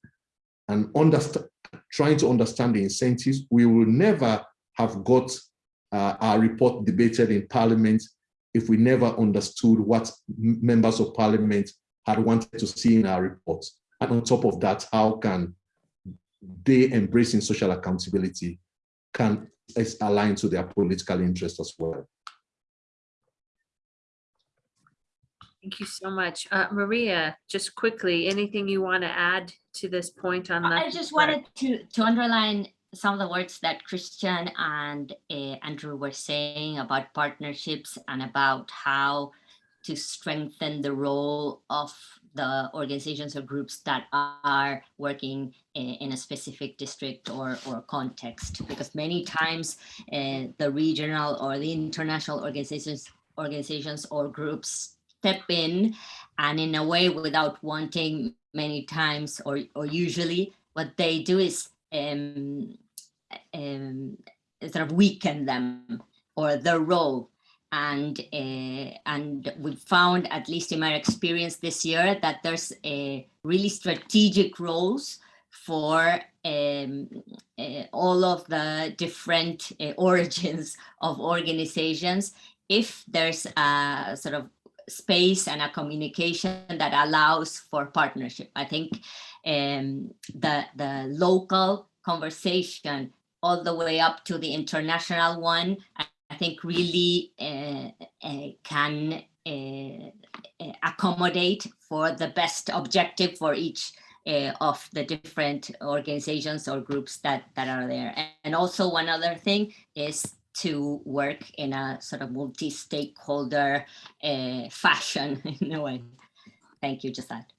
and understand, trying to understand the incentives. We will never have got uh, our report debated in parliament if we never understood what members of parliament had wanted to see in our report. And on top of that, how can they embracing social accountability can align to their political interest as well. Thank you so much. Uh, Maria, just quickly, anything you want to add to this point on? That? I just wanted to, to underline some of the words that Christian and uh, Andrew were saying about partnerships and about how to strengthen the role of the organizations or groups that are working i- in a specific district or, or context. Because many times uh, the regional or the international organizations, organizations or groups step in and in a way without wanting many times or, or usually what they do is um, um, sort of weaken them or their role. And uh, and we found, at least in my experience this year, that there's a really strategic roles for um, uh, all of the different uh, origins of organizations. If there's a sort of space and a communication that allows for partnership, I think um, the the local conversation all the way up to the international one, I, think really uh, uh, can uh, uh, accommodate for the best objective for each uh, of the different organizations or groups that, that are there. And, also one other thing is to work in a sort of multi-stakeholder uh, fashion in a way. Thank you, that.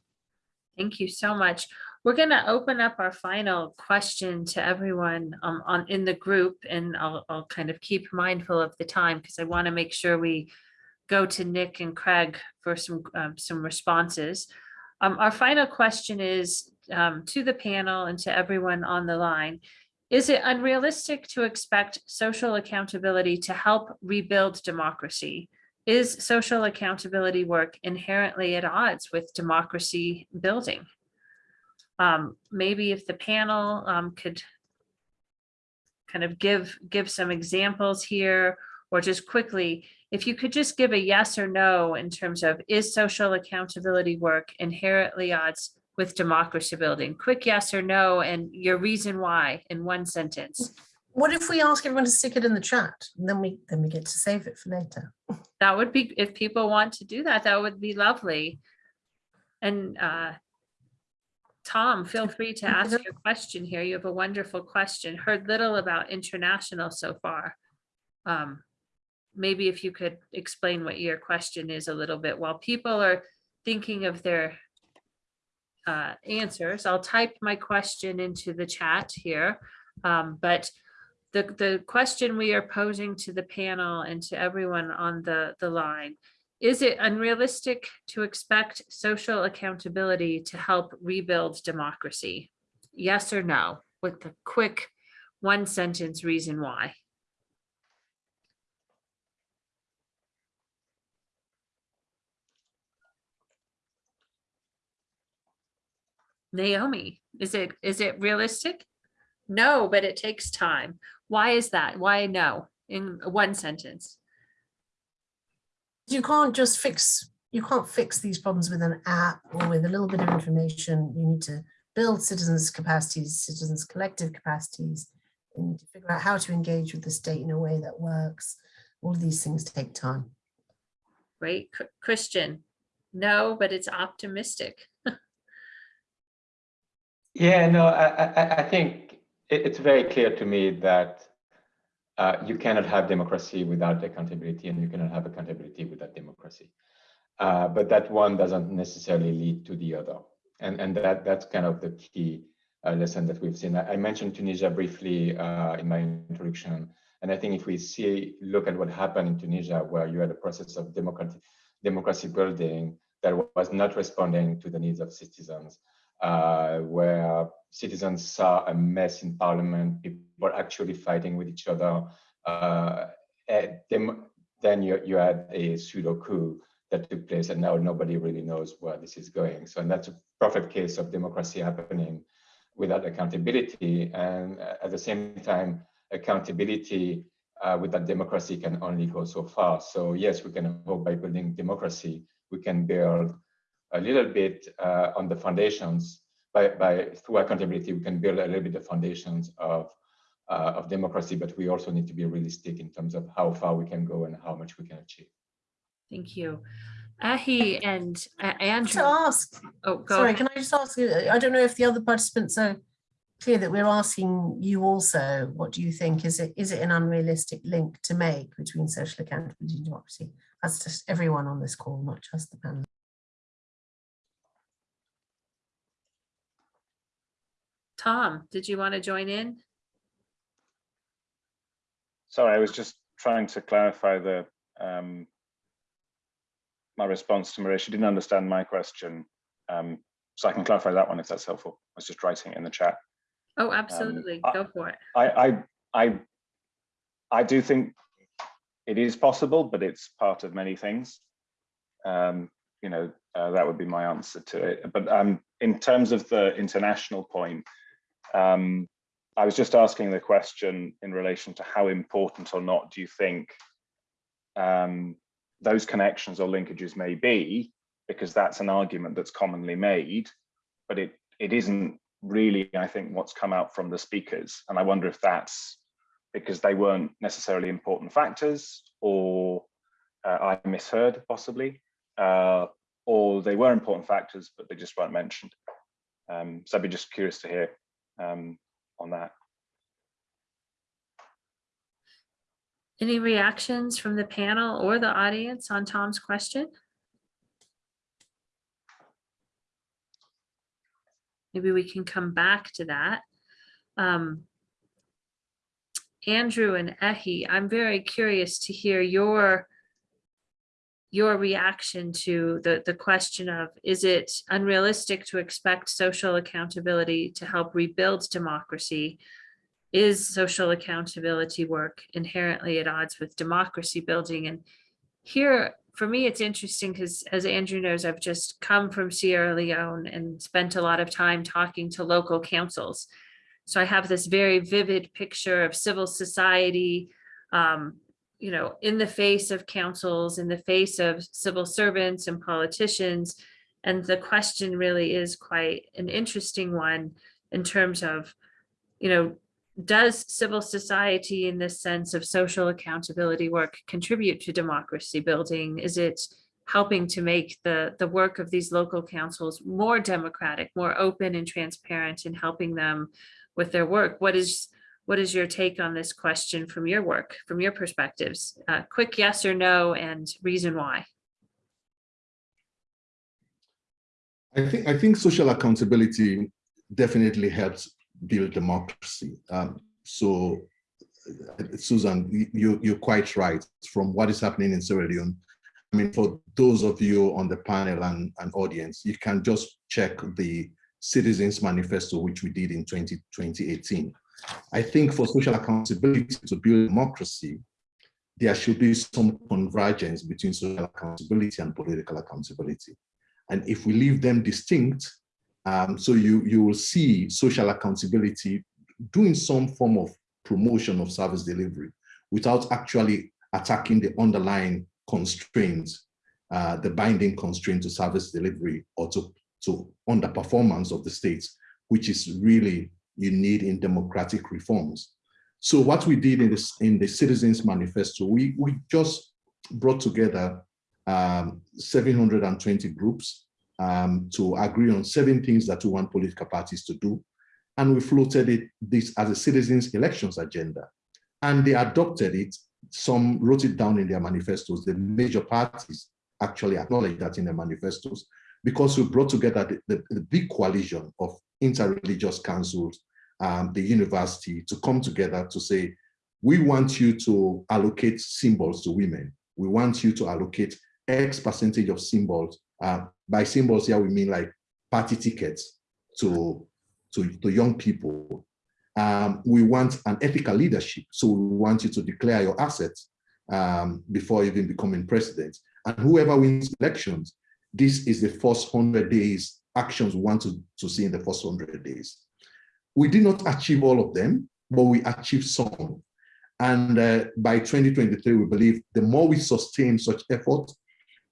Thank you so much. We're going to open up our final question to everyone um, on in the group, and I'll, I'll kind of keep mindful of the time because I want to make sure we go to Nick and Craig for some um, some responses. Um, our final question is um, to the panel and to everyone on the line. Is it unrealistic to expect social accountability to help rebuild democracy? Is social accountability work inherently at odds with democracy building? Um, maybe if the panel um, could kind of give, give some examples here, or just quickly, if you could just give a yes or no in terms of is social accountability work inherently odds with democracy building? Quick yes or no, and your reason why in one sentence. What if we ask everyone to stick it in the chat? And then we, then we get to save it for later. That would be, if people want to do that, that would be lovely. And uh, Tom, feel free to ask your question here. You have a wonderful question. Heard little about international so far. Um, maybe if you could explain what your question is a little bit while people are thinking of their uh, answers. I'll type my question into the chat here. Um, but the, the question we are posing to the panel and to everyone on the, the line, is it unrealistic to expect social accountability to help rebuild democracy? Yes or no, with the quick one sentence reason why. Naomi, is it, is it realistic? No, but it takes time. Why is that? Why no? In one sentence. You can't just fix, you can't fix these problems with an app or with a little bit of information. You need to build citizens' capacities, citizens' collective capacities. You need to figure out how to engage with the state in a way that works. All of these things take time. Right, Christian? No, but it's optimistic. Yeah, no, I, I, I- I think it, it's very clear to me that uh, you cannot have democracy without accountability and you cannot have accountability without democracy. Uh, but that one doesn't necessarily lead to the other. And, and that, that's kind of the key uh, lesson that we've seen. I, I mentioned Tunisia briefly uh, in my introduction. And I think if we see, look at what happened in Tunisia, where you had a process of democratic, democracy building that was not responding to the needs of citizens, uh, where citizens saw a mess in parliament, people actually fighting with each other. Uh, then, then you, you had a pseudo coup that took place and now nobody really knows where this is going. So and that's a perfect case of democracy happening without accountability. And uh, at the same time, accountability uh, without democracy can only go so far. So yes, we can hope by building democracy, we can build a little bit uh, on the foundations by, by through accountability, we can build a little bit of foundations of uh, of democracy, but we also need to be realistic in terms of how far we can go and how much we can achieve. Thank you. Ehi and uh, To Andrew. ask, Oh, go sorry, ahead. can I just ask you, I don't know if the other participants are clear that we're asking you also, what do you think? Is it, is it an unrealistic link to make between social accountability and democracy? That's just everyone on this call, not just the panel. Tom, did you want to join in? Sorry, I was just trying to clarify the um, my response to Maria. She didn't understand my question, um, so I can clarify that one if that's helpful. I was just writing it in the chat. Oh, absolutely. I- Go for it. I I I, I do think it is possible, but it's part of many things. Um, you know, uh, that would be my answer to it. But um, in terms of the international point, um, I was just asking the question in relation to how important or not do you think um, those connections or linkages may be, because that's an argument that's commonly made, but it it isn't really, I think, what's come out from the speakers. And I wonder if that's because they weren't necessarily important factors or uh, I misheard possibly, uh, or they were important factors, but they just weren't mentioned. Um, so I'd be just curious to hear um, on that. Any reactions from the panel or the audience on Tom's question? Maybe we can come back to that. Um, Andrew and Ehi, I'm very curious to hear your your reaction to the, the question of, is it unrealistic to expect social accountability to help rebuild democracy? Is social accountability work inherently at odds with democracy building? And here, for me, it's interesting because as Andrew knows, I've just come from Sierra Leone and spent a lot of time talking to local councils. So I have this very vivid picture of civil society, um, you know, in the face of councils, in the face of civil servants and politicians. And the question really is quite an interesting one in terms of, you know, does civil society in this sense of social accountability work contribute to democracy building? Is it helping to make the, the work of these local councils more democratic, more open and transparent and helping them with their work? What is what is your take on this question from your work, from your perspectives? Uh, quick yes or no and reason why. I think I think social accountability definitely helps build democracy. Um, so, uh, Susan, you you're quite right. From what is happening in Sierra Leone, I mean, for those of you on the panel and, and audience, you can just check the Citizens Manifesto, which we did in 20, 2018. I think for social accountability to build democracy, there should be some convergence between social accountability and political accountability. And if we leave them distinct, um, so you, you will see social accountability doing some form of promotion of service delivery without actually attacking the underlying constraints, uh, the binding constraint to service delivery or to, to underperformance of the states, which is really you need in democratic reforms. So what we did in, this, in the Citizens Manifesto, we, we just brought together um, 720 groups um, to agree on seven things that we want political parties to do. And we floated it, this as a citizens elections agenda. And they adopted it. Some wrote it down in their manifestos. The major parties actually acknowledged that in their manifestos because we brought together the, the, the big coalition of interreligious councils, um, the university to come together to say, we want you to allocate symbols to women. We want you to allocate X percentage of symbols. Uh, by symbols here, we mean like party tickets to, to, to young people. Um, we want an ethical leadership. So we want you to declare your assets um, before even becoming president. And whoever wins elections, this is the first 100 days actions we want to, to see in the first 100 days. We did not achieve all of them, but we achieved some. And uh, by 2023, we believe the more we sustain such effort,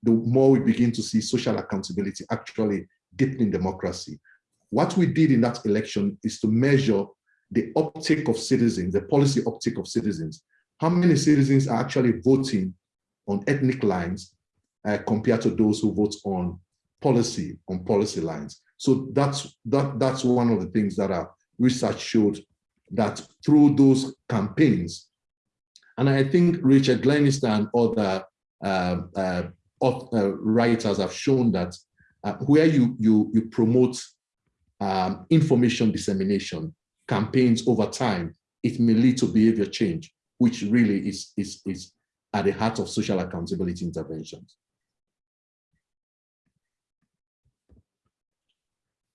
the more we begin to see social accountability actually deepening democracy. What we did in that election is to measure the uptake of citizens, the policy uptake of citizens. How many citizens are actually voting on ethnic lines uh, compared to those who vote on policy, on policy lines. So that's, that, that's one of the things that our research showed that through those campaigns, and I think Richard Glennerster and other uh, uh, uh, writers have shown that uh, where you, you, you promote um, information dissemination campaigns over time, it may lead to behavior change, which really is, is, is at the heart of social accountability interventions.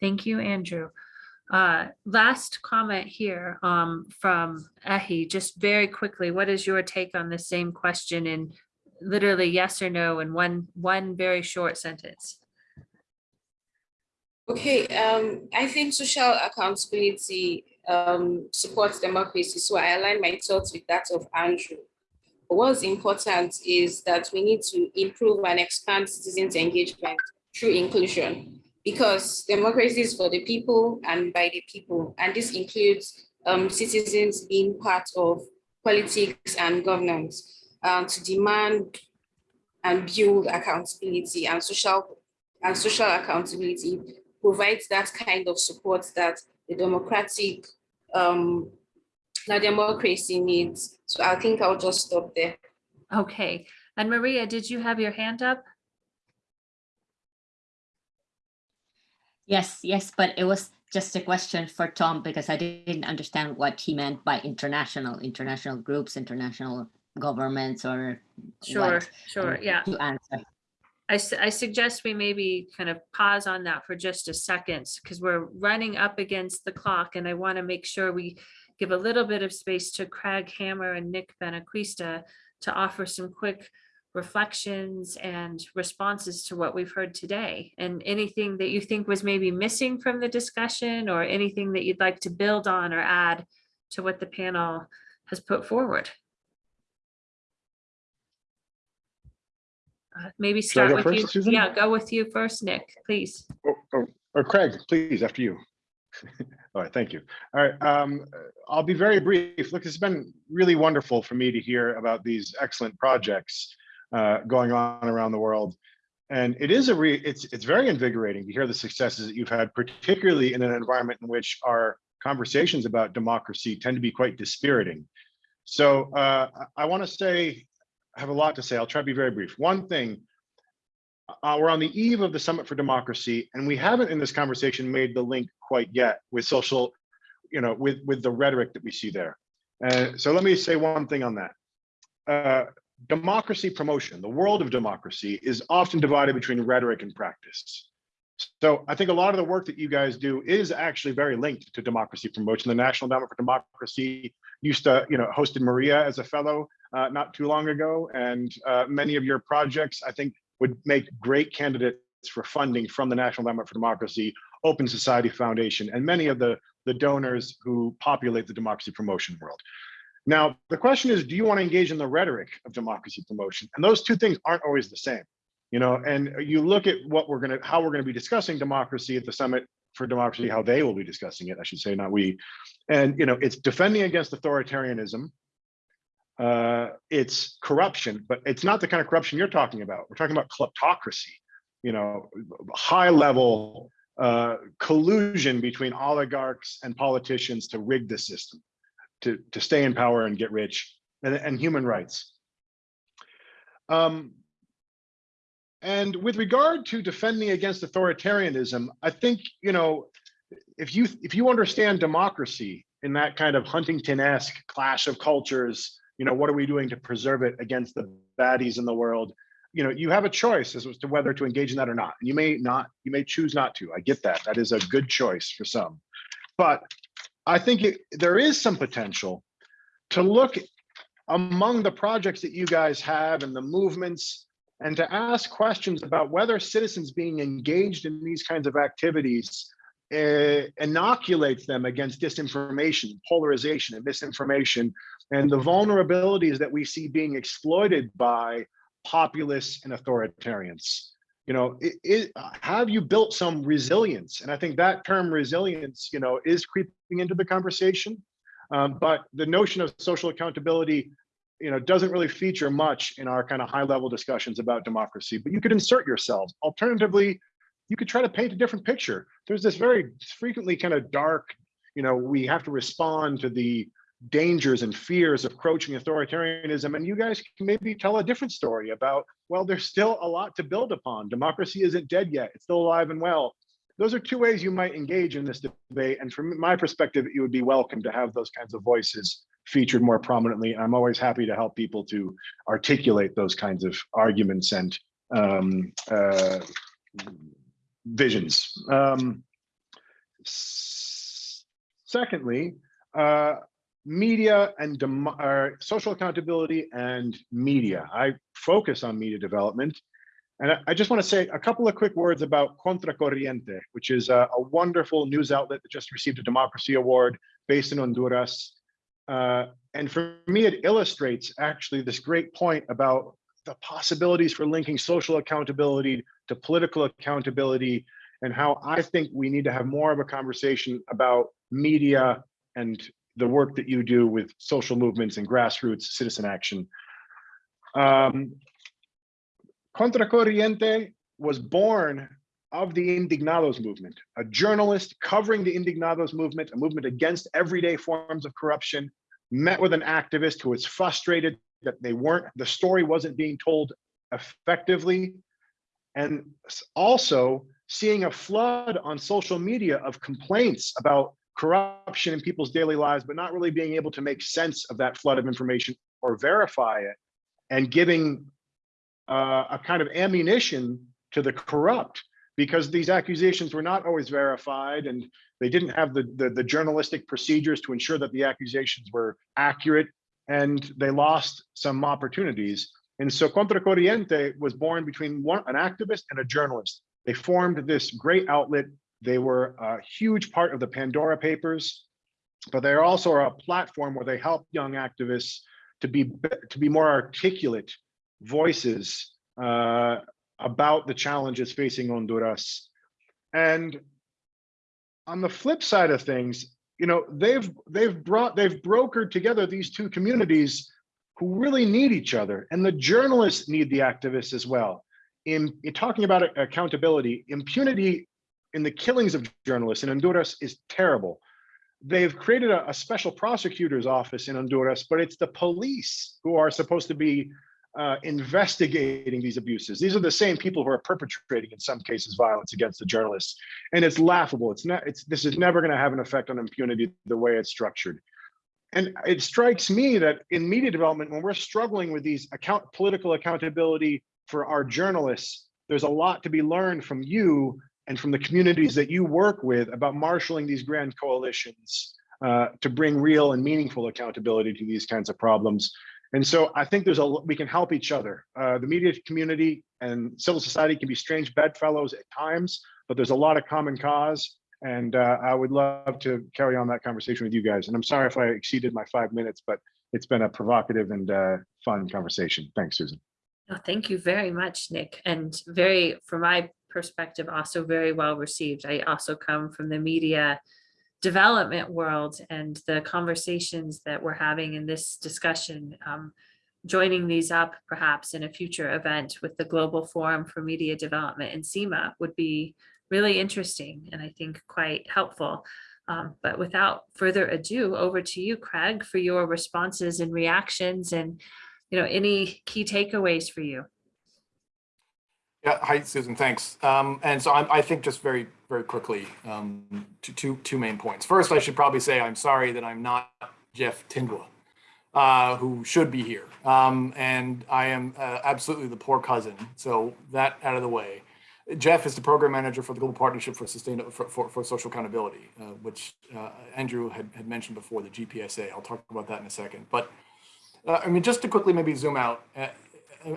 Thank you, Andrew. Uh, last comment here um, from Ehi, just very quickly, what is your take on the same question in literally yes or no in one, one very short sentence? Okay, um, I think social accountability um, supports democracy, so I align my thoughts with that of Andrew. But what's important is that we need to improve and expand citizens' engagement through inclusion because democracy is for the people and by the people. And this includes um, citizens being part of politics and governance um, to demand and build accountability and social and social accountability provides that kind of support that the democratic um, the democracy needs. So I think I'll just stop there. Okay, and Maria, did you have your hand up? Yes, yes, but it was just a question for Tom because I didn't understand what he meant by international, international groups, international governments or Sure, what, sure, um, yeah. To answer. I, su- I suggest we maybe kind of pause on that for just a second because we're running up against the clock and I want to make sure we give a little bit of space to Craig Hammer and Nick Benequista to offer some quick reflections and responses to what we've heard today and anything that you think was maybe missing from the discussion or anything that you'd like to build on or add to what the panel has put forward. Uh, Maybe start with first, you. Susan? Yeah, go with you first, Nick, please. Or, or- or Craig, please, after you. All right, thank you. All right, um, I'll be very brief. Look, it's been really wonderful for me to hear about these excellent projects uh, going on around the world. And it is a re, it's, it's very invigorating to hear the successes that you've had, particularly in an environment in which our conversations about democracy tend to be quite dispiriting. So uh, I, want to say, I have a lot to say. I'll try to be very brief. One thing, uh, we're on the eve of the Summit for Democracy, and we haven't in this conversation made the link quite yet with social, you know, with, with the rhetoric that we see there. Uh, so let me say one thing on that. Democracy promotion, the world of democracy is often divided between rhetoric and practice. So I think a lot of the work that you guys do is actually very linked to democracy promotion. The National Endowment for Democracy used to, you know, hosted Maria as a fellow uh, not too long ago. And uh, many of your projects, I think, would make great candidates for funding from the National Endowment for Democracy, Open Society Foundation, and many of the, the donors who populate the democracy promotion world. Now, the question is, do you want to engage in the rhetoric of democracy promotion? And those two things aren't always the same you know and you look at what we're going to how we're going to be discussing democracy at the summit for democracy how they will be discussing it i should say not we. And you know it's defending against authoritarianism. Uh it's corruption but it's not the kind of corruption you're talking about. We're talking about kleptocracy you know high level uh collusion between oligarchs and politicians to rig the system to to stay in power and get rich and, and human rights um and with regard to defending against authoritarianism, I think, you know, if you if you understand democracy in that kind of Huntington-esque clash of cultures, you know, what are we doing to preserve it against the baddies in the world? You know, you have a choice as to whether to engage in that or not. And you may not, you may choose not to. I get that. That is a good choice for some. But I think it, there is some potential to look among the projects that you guys have and the movements and to ask questions about whether citizens being engaged in these kinds of activities uh, inoculates them against disinformation, polarization, and misinformation, and the vulnerabilities that we see being exploited by populists and authoritarians. You know, it, it, have you built some resilience? And I think that term resilience, you know, is creeping into the conversation. Um, but the notion of social accountability you know, doesn't really feature much in our kind of high level discussions about democracy, but you could insert yourselves. Alternatively, you could try to paint a different picture. There's this very frequently kind of dark, you know, we have to respond to the dangers and fears of crouching authoritarianism. And you guys can maybe tell a different story about, well, there's still a lot to build upon. Democracy isn't dead yet. It's still alive and well. Those are two ways you might engage in this debate. And from my perspective, you would be welcome to have those kinds of voices featured more prominently. I'm always happy to help people to articulate those kinds of arguments and um, uh, visions. Um, secondly, uh, media and uh, social accountability and media. I focus on media development. And I just want to say a couple of quick words about Contracorriente, which is a, a wonderful news outlet that just received a Democracy Award based in Honduras. Uh, and for me, it illustrates actually this great point about the possibilities for linking social accountability to political accountability and how I think we need to have more of a conversation about media and the work that you do with social movements and grassroots citizen action. Um, Contracorriente was born of the Indignados movement, a journalist covering the Indignados movement, a movement against everyday forms of corruption, met with an activist who was frustrated that they weren't, the story wasn't being told effectively. And also seeing a flood on social media of complaints about corruption in people's daily lives, but not really being able to make sense of that flood of information or verify it and giving uh, a kind of ammunition to the corrupt because these accusations were not always verified and they didn't have the, the, the, journalistic procedures to ensure that the accusations were accurate and they lost some opportunities. And so Contracorriente was born between one, an activist and a journalist. They formed this great outlet. They were a huge part of the Pandora Papers, but they're also a platform where they help young activists to be, to be more articulate voices uh, about the challenges facing Honduras. And on the flip side of things, you know, they've they've brought they've brokered together these two communities who really need each other, and the journalists need the activists as well. In, in talking about accountability, impunity in the killings of journalists in Honduras is terrible. they've created a, a special prosecutor's office in Honduras, but it's the police who are supposed to be uh, investigating these abuses. These are the same people who are perpetrating, in some cases, violence against the journalists. And it's laughable. It's not. It's this is never going to have an effect on impunity the way it's structured. And it strikes me that in media development, when we're struggling with these account political accountability for our journalists, there's a lot to be learned from you and from the communities that you work with about marshaling these grand coalitions uh, to bring real and meaningful accountability to these kinds of problems. And so I think there's a we can help each other. Uh, the media community and civil society can be strange bedfellows at times, but there's a lot of common cause. And uh, I would love to carry on that conversation with you guys. And I'm sorry if I exceeded my five minutes, but it's been a provocative and uh, fun conversation. Thanks, Susan. Oh, thank you very much, Nick, and very, from my perspective, also very well received. I also come from the media development world and the conversations that we're having in this discussion, um, joining these up perhaps in a future event with the Global Forum for Media Development in CIMA would be really interesting and I think quite helpful. Um, but without further ado, over to you, Craig, for your responses and reactions and you know, any key takeaways for you? Yeah, hi, Susan, thanks. Um, and so I, I think just very, very quickly, um, two, two, two main points. First, I should probably say I'm sorry that I'm not Jeff Thindwa, uh, who should be here. Um, and I am uh, absolutely the poor cousin. So that out of the way. Jeff is the program manager for the Global Partnership for Sustainable for, for, for Social Accountability, uh, which uh, Andrew had, had mentioned before, the GPSA. I'll talk about that in a second. But uh, I mean, just to quickly maybe zoom out, uh,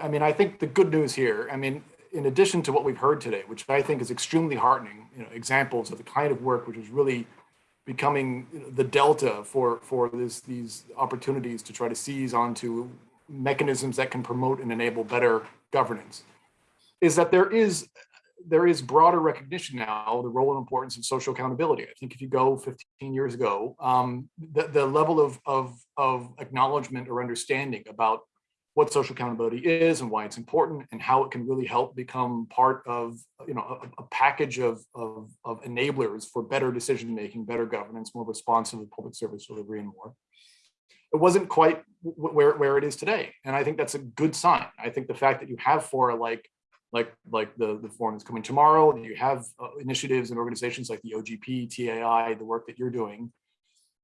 I mean, I think the good news here, I mean, in addition to what we've heard today, which I think is extremely heartening, you know, examples of the kind of work which is really becoming the delta for for this these opportunities to try to seize onto mechanisms that can promote and enable better governance, is that there is there is broader recognition now of the role and importance of social accountability. I think if you go 15 years ago, um, the, the level of, of, of acknowledgement or understanding about what social accountability is and why it's important and how it can really help become part of you know a, a package of, of, of enablers for better decision making, better governance, more responsive public service delivery and more. It wasn't quite where, where it is today. And I think that's a good sign. I think the fact that you have fora like like like the the forum that's coming tomorrow, and you have uh, initiatives and organizations like the OGP, TAI, the work that you're doing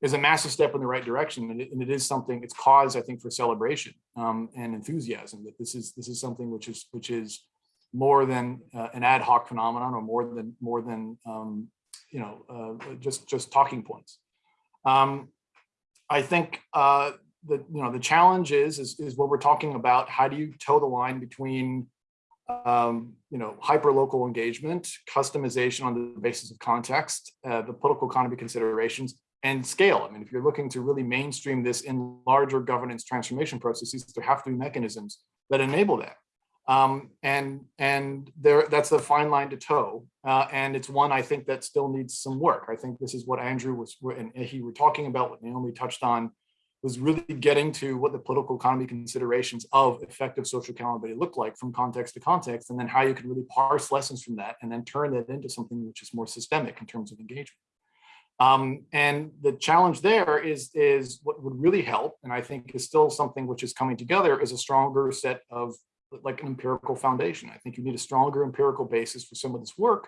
is a massive step in the right direction. And it, and it is something, it's cause, I think, for celebration um, and enthusiasm that this is this is something which is which is more than uh, an ad hoc phenomenon or more than more than um, you know uh, just just talking points. Um, I think uh, the you know the challenge is, is is what we're talking about. How do you toe the line between um, you know, hyper-local engagement, customization on the basis of context, uh, the political economy considerations, and scale. I mean, if you're looking to really mainstream this in larger governance transformation processes, there have to be mechanisms that enable that. Um, and and there, that's the fine line to toe. Uh, and it's one I think that still needs some work. I think this is what Andrew was and he were talking about, what Naomi touched on, was really getting to what the political economy considerations of effective social accountability look like from context to context, and then how you can really parse lessons from that and then turn that into something which is more systemic in terms of engagement. Um, and the challenge there is, is what would really help, and I think is still something which is coming together, is a stronger set of like an empirical foundation. I think you need a stronger empirical basis for some of this work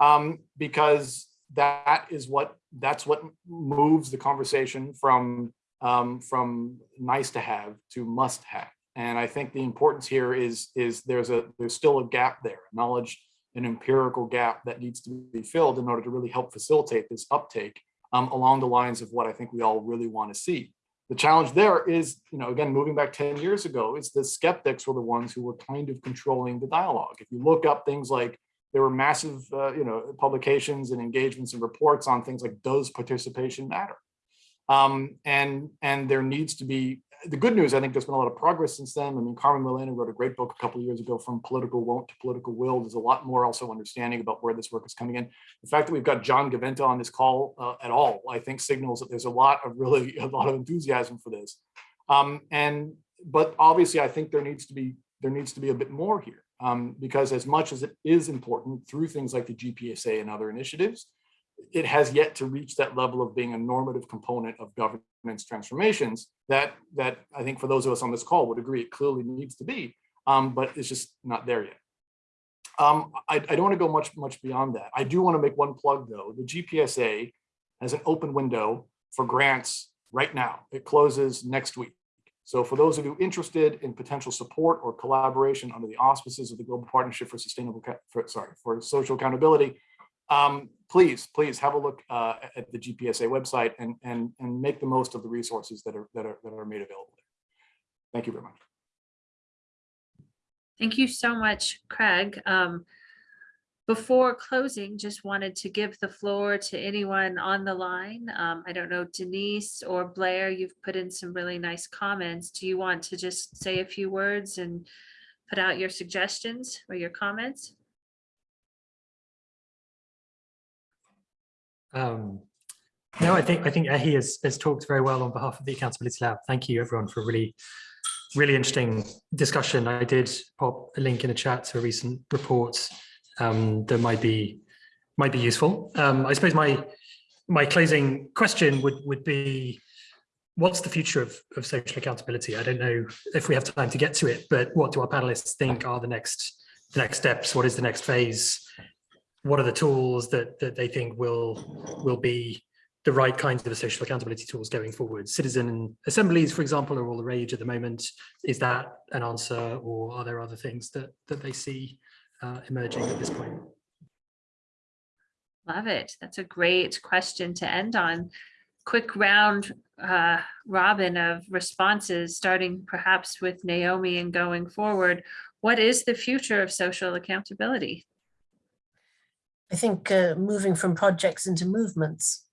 um, because that is what that's what moves the conversation from um, from nice to have to must have. And I think the importance here is is there's a there's still a gap there, knowledge an empirical gap that needs to be filled in order to really help facilitate this uptake um, along the lines of what I think we all really want to see. The challenge there is, you know, again, moving back 10 years ago, is the skeptics were the ones who were kind of controlling the dialogue. If you look up things like there were massive, uh, you know, publications and engagements and reports on things like does participation matter? Um, and and there needs to be the good news, I think there's been a lot of progress since then. I mean, Carmen Malena wrote a great book a couple of years ago, From Political Won't to Political Will. There's a lot more also understanding about where this work is coming in. The fact that we've got John Gaventa on this call uh, at all, I think signals that there's a lot of really, a lot of enthusiasm for this. Um, and, but obviously I think there needs to be, there needs to be a bit more here. Um, because as much as it is important through things like the GPSA and other initiatives, it has yet to reach that level of being a normative component of governance transformations that that I think for those of us on this call would agree it clearly needs to be, um, but it's just not there yet. Um, I, I don't want to go much much beyond that. I do want to make one plug though. The GPSA has an open window for grants right now. It closes next week. So for those of you interested in potential support or collaboration under the auspices of the Global Partnership for Sustainable, for, sorry, for Social Accountability, um, please, please have a look uh, at the GPSA website and, and, and make the most of the resources that are, that are, that are made available. there. Thank you very much. Thank you so much, Craig. Um, Before closing, just wanted to give the floor to anyone on the line. Um, I don't know, Denise or Blair, you've put in some really nice comments. Do you want to just say a few words and put out your suggestions or your comments? Um, no, I think I think Ehi has, has talked very well on behalf of the Accountability Lab. Thank you everyone for a really, really interesting discussion. I did pop a link in a chat to a recent report um, that might be might be useful. Um, I suppose my my closing question would would be, what's the future of, of social accountability? I don't know if we have time to get to it, but what do our panelists think are the next the next steps? What is the next phase? What are the tools that that they think will will be the right kinds of social accountability tools going forward? Citizen assemblies, for example, are all the rage at the moment. Is that an answer, or are there other things that that they see uh, emerging at this point? Love it. That's a great question to end on. Quick round uh, robin of responses, starting perhaps with Naomi and going forward. What is the future of social accountability? I think uh, moving from projects into movements.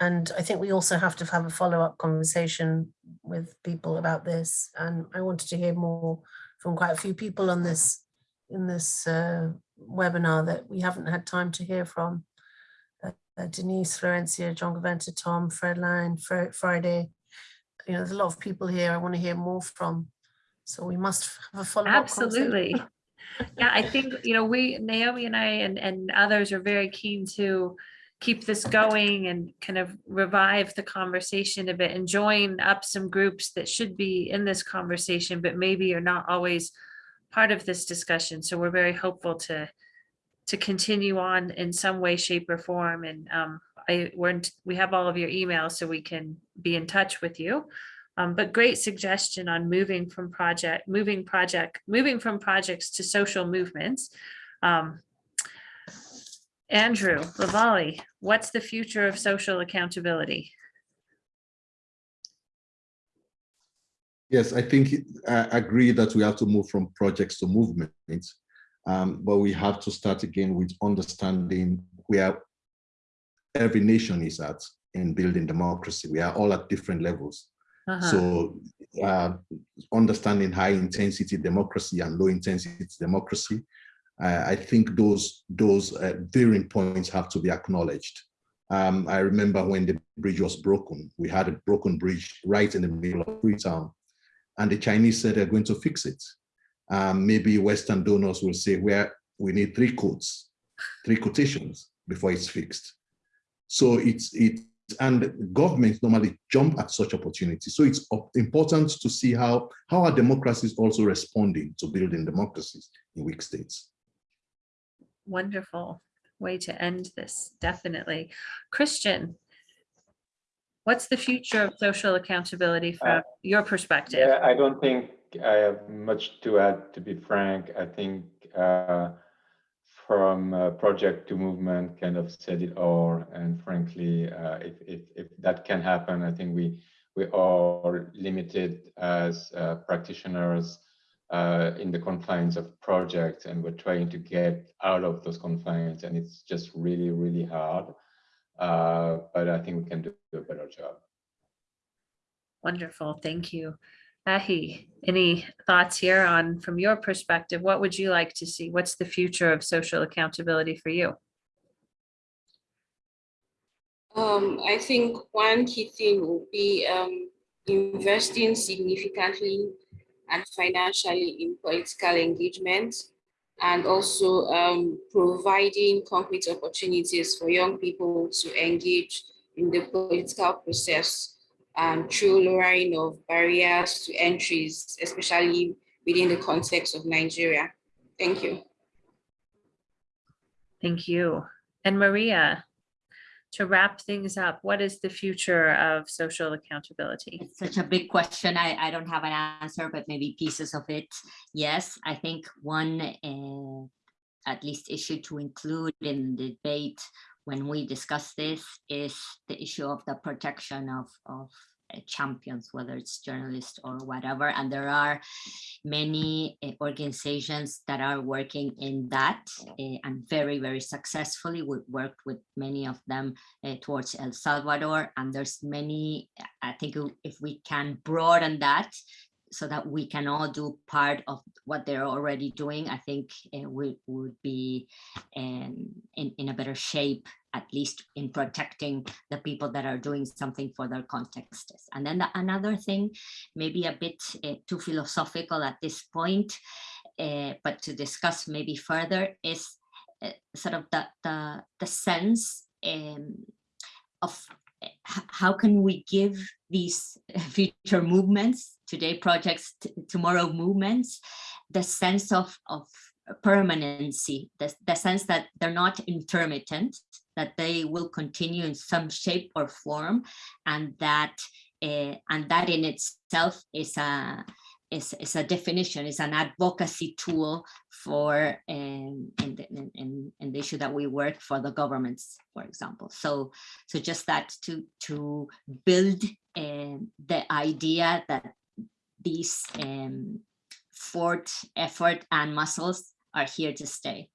And I think we also have to have a follow-up conversation with people about this. And I wanted to hear more from quite a few people on this in this uh, webinar that we haven't had time to hear from. Uh, uh, Denise, Florencia, John Gaventa, Tom, Fred Line, Fr Friday. You know, there's a lot of people here I want to hear more from. So we must have a follow-up. Absolutely. Yeah, I think, you know, we, Naomi and I and, and others are very keen to keep this going and kind of revive the conversation a bit and join up some groups that should be in this conversation, but maybe are not always part of this discussion. So we're very hopeful to to continue on in some way, shape or form. And um, I weren't, we have all of your emails so we can be in touch with you. Um, but great suggestion on moving from project, moving project, moving from projects to social movements. Um, Andrew Lavali, what's the future of social accountability? Yes, I think I agree that we have to move from projects to movements, um, but we have to start again with understanding where every nation is at in building democracy. We are all at different levels. Uh -huh. So uh, understanding high intensity democracy and low intensity democracy, uh, I think those, those uh, varying points have to be acknowledged. Um, I remember when the bridge was broken, we had a broken bridge right in the middle of Freetown and the Chinese said they're going to fix it. Um, maybe Western donors will say where we need three quotes, three quotations before it's fixed. So it's it and governments normally jump at such opportunities. So it's important to see how how are democracies also responding to building democracies in weak states. Wonderful way to end this, definitely. Christian, what's the future of social accountability from Uh, your perspective? Yeah, I don't think I have much to add, to be frank. I think uh, from project to movement kind of said it all. And frankly, uh, if, if, if that can happen, I think we, we are limited as uh, practitioners uh, in the confines of projects and we're trying to get out of those confines and it's just really, really hard. Uh, but I think we can do a better job. Wonderful, thank you. Ehi, any thoughts here on, from your perspective, what would you like to see? What's the future of social accountability for you? Um, I think one key thing will be um, investing significantly and financially in political engagement and also um, providing concrete opportunities for young people to engage in the political process um, through lowering of barriers to entries, especially within the context of Nigeria. Thank you. Thank you. And Maria, to wrap things up, what is the future of social accountability? It's such a big question. I, I don't have an answer, but maybe pieces of it. Yes, I think one uh, at least issue to include in the debate when we discuss this is the issue of the protection of, of uh, champions, whether it's journalists or whatever. And there are many uh, organizations that are working in that uh, and very, very successfully. We worked with many of them uh, towards El Salvador. And there's many, I think if we can broaden that so that we can all do part of what they're already doing, I think uh, we would be um, in, in a better shape, at least in protecting the people that are doing something for their contexts. And then the, another thing, maybe a bit uh, too philosophical at this point, uh, but to discuss maybe further is sort of the, the, the sense um, of how can we give these future movements, today projects, tomorrow movements, the sense of, of permanency, the, the sense that they're not intermittent, that they will continue in some shape or form, and that uh, and that in itself is a is, is a definition, is an advocacy tool for um, in, the, in, in the issue that we work for the governments, for example. So, so just that to, to build um, the idea that these um, fort effort and muscles are here to stay.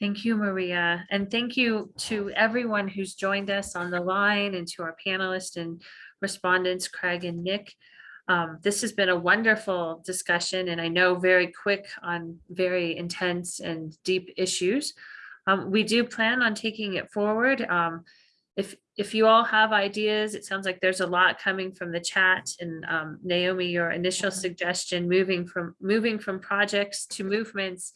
Thank you, Maria. And thank you to everyone who's joined us on the line and to our panelists and respondents, Craig and Nick. Um, this has been a wonderful discussion and I know very quick on very intense and deep issues. Um, we do plan on taking it forward. Um, if, if you all have ideas, it sounds like there's a lot coming from the chat and um, Naomi, your initial suggestion moving from moving from projects to movements.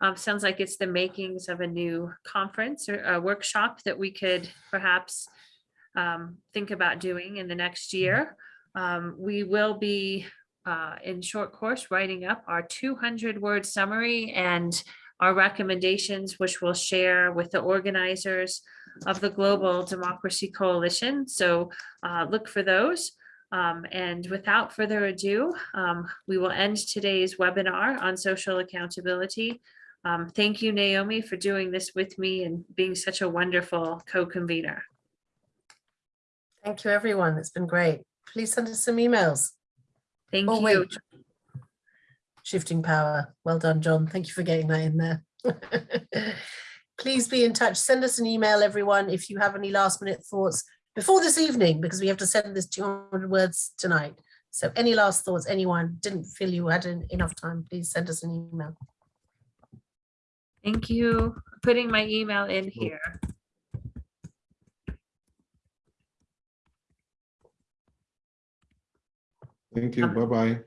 Um, sounds like it's the makings of a new conference or a workshop that we could perhaps um, think about doing in the next year. Um, we will be uh, in short course writing up our 200 word summary and our recommendations, which we'll share with the organizers of the Global Democracy Coalition. So uh, look for those. Um, and without further ado, um, we will end today's webinar on social accountability. Um, thank you, Naomi, for doing this with me and being such a wonderful co-convener. Thank you, everyone. It's been great. Please send us some emails. Thank Oh, you. wait. Shifting power. Well done, John. Thank you for getting that in there. Please be in touch. Send us an email, everyone, if you have any last minute thoughts before this evening, because we have to send this 200 words tonight. So any last thoughts, anyone didn't feel you had en- enough time, please send us an email. Thank you. Putting my email in here. Thank you. Um, Bye-bye.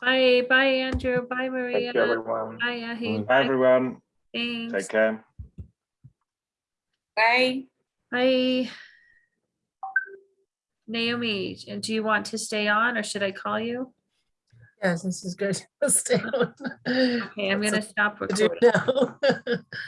Bye, bye, Andrew. Bye, Maria. Thank you, everyone. Bye, Ehi. Bye. Bye, everyone. Thanks. Take care. Bye. Bye. Naomi, and do you want to stay on or should I call you? Yes, this is good. Stay on. Okay, I'm Lots gonna of stop to do recording. now.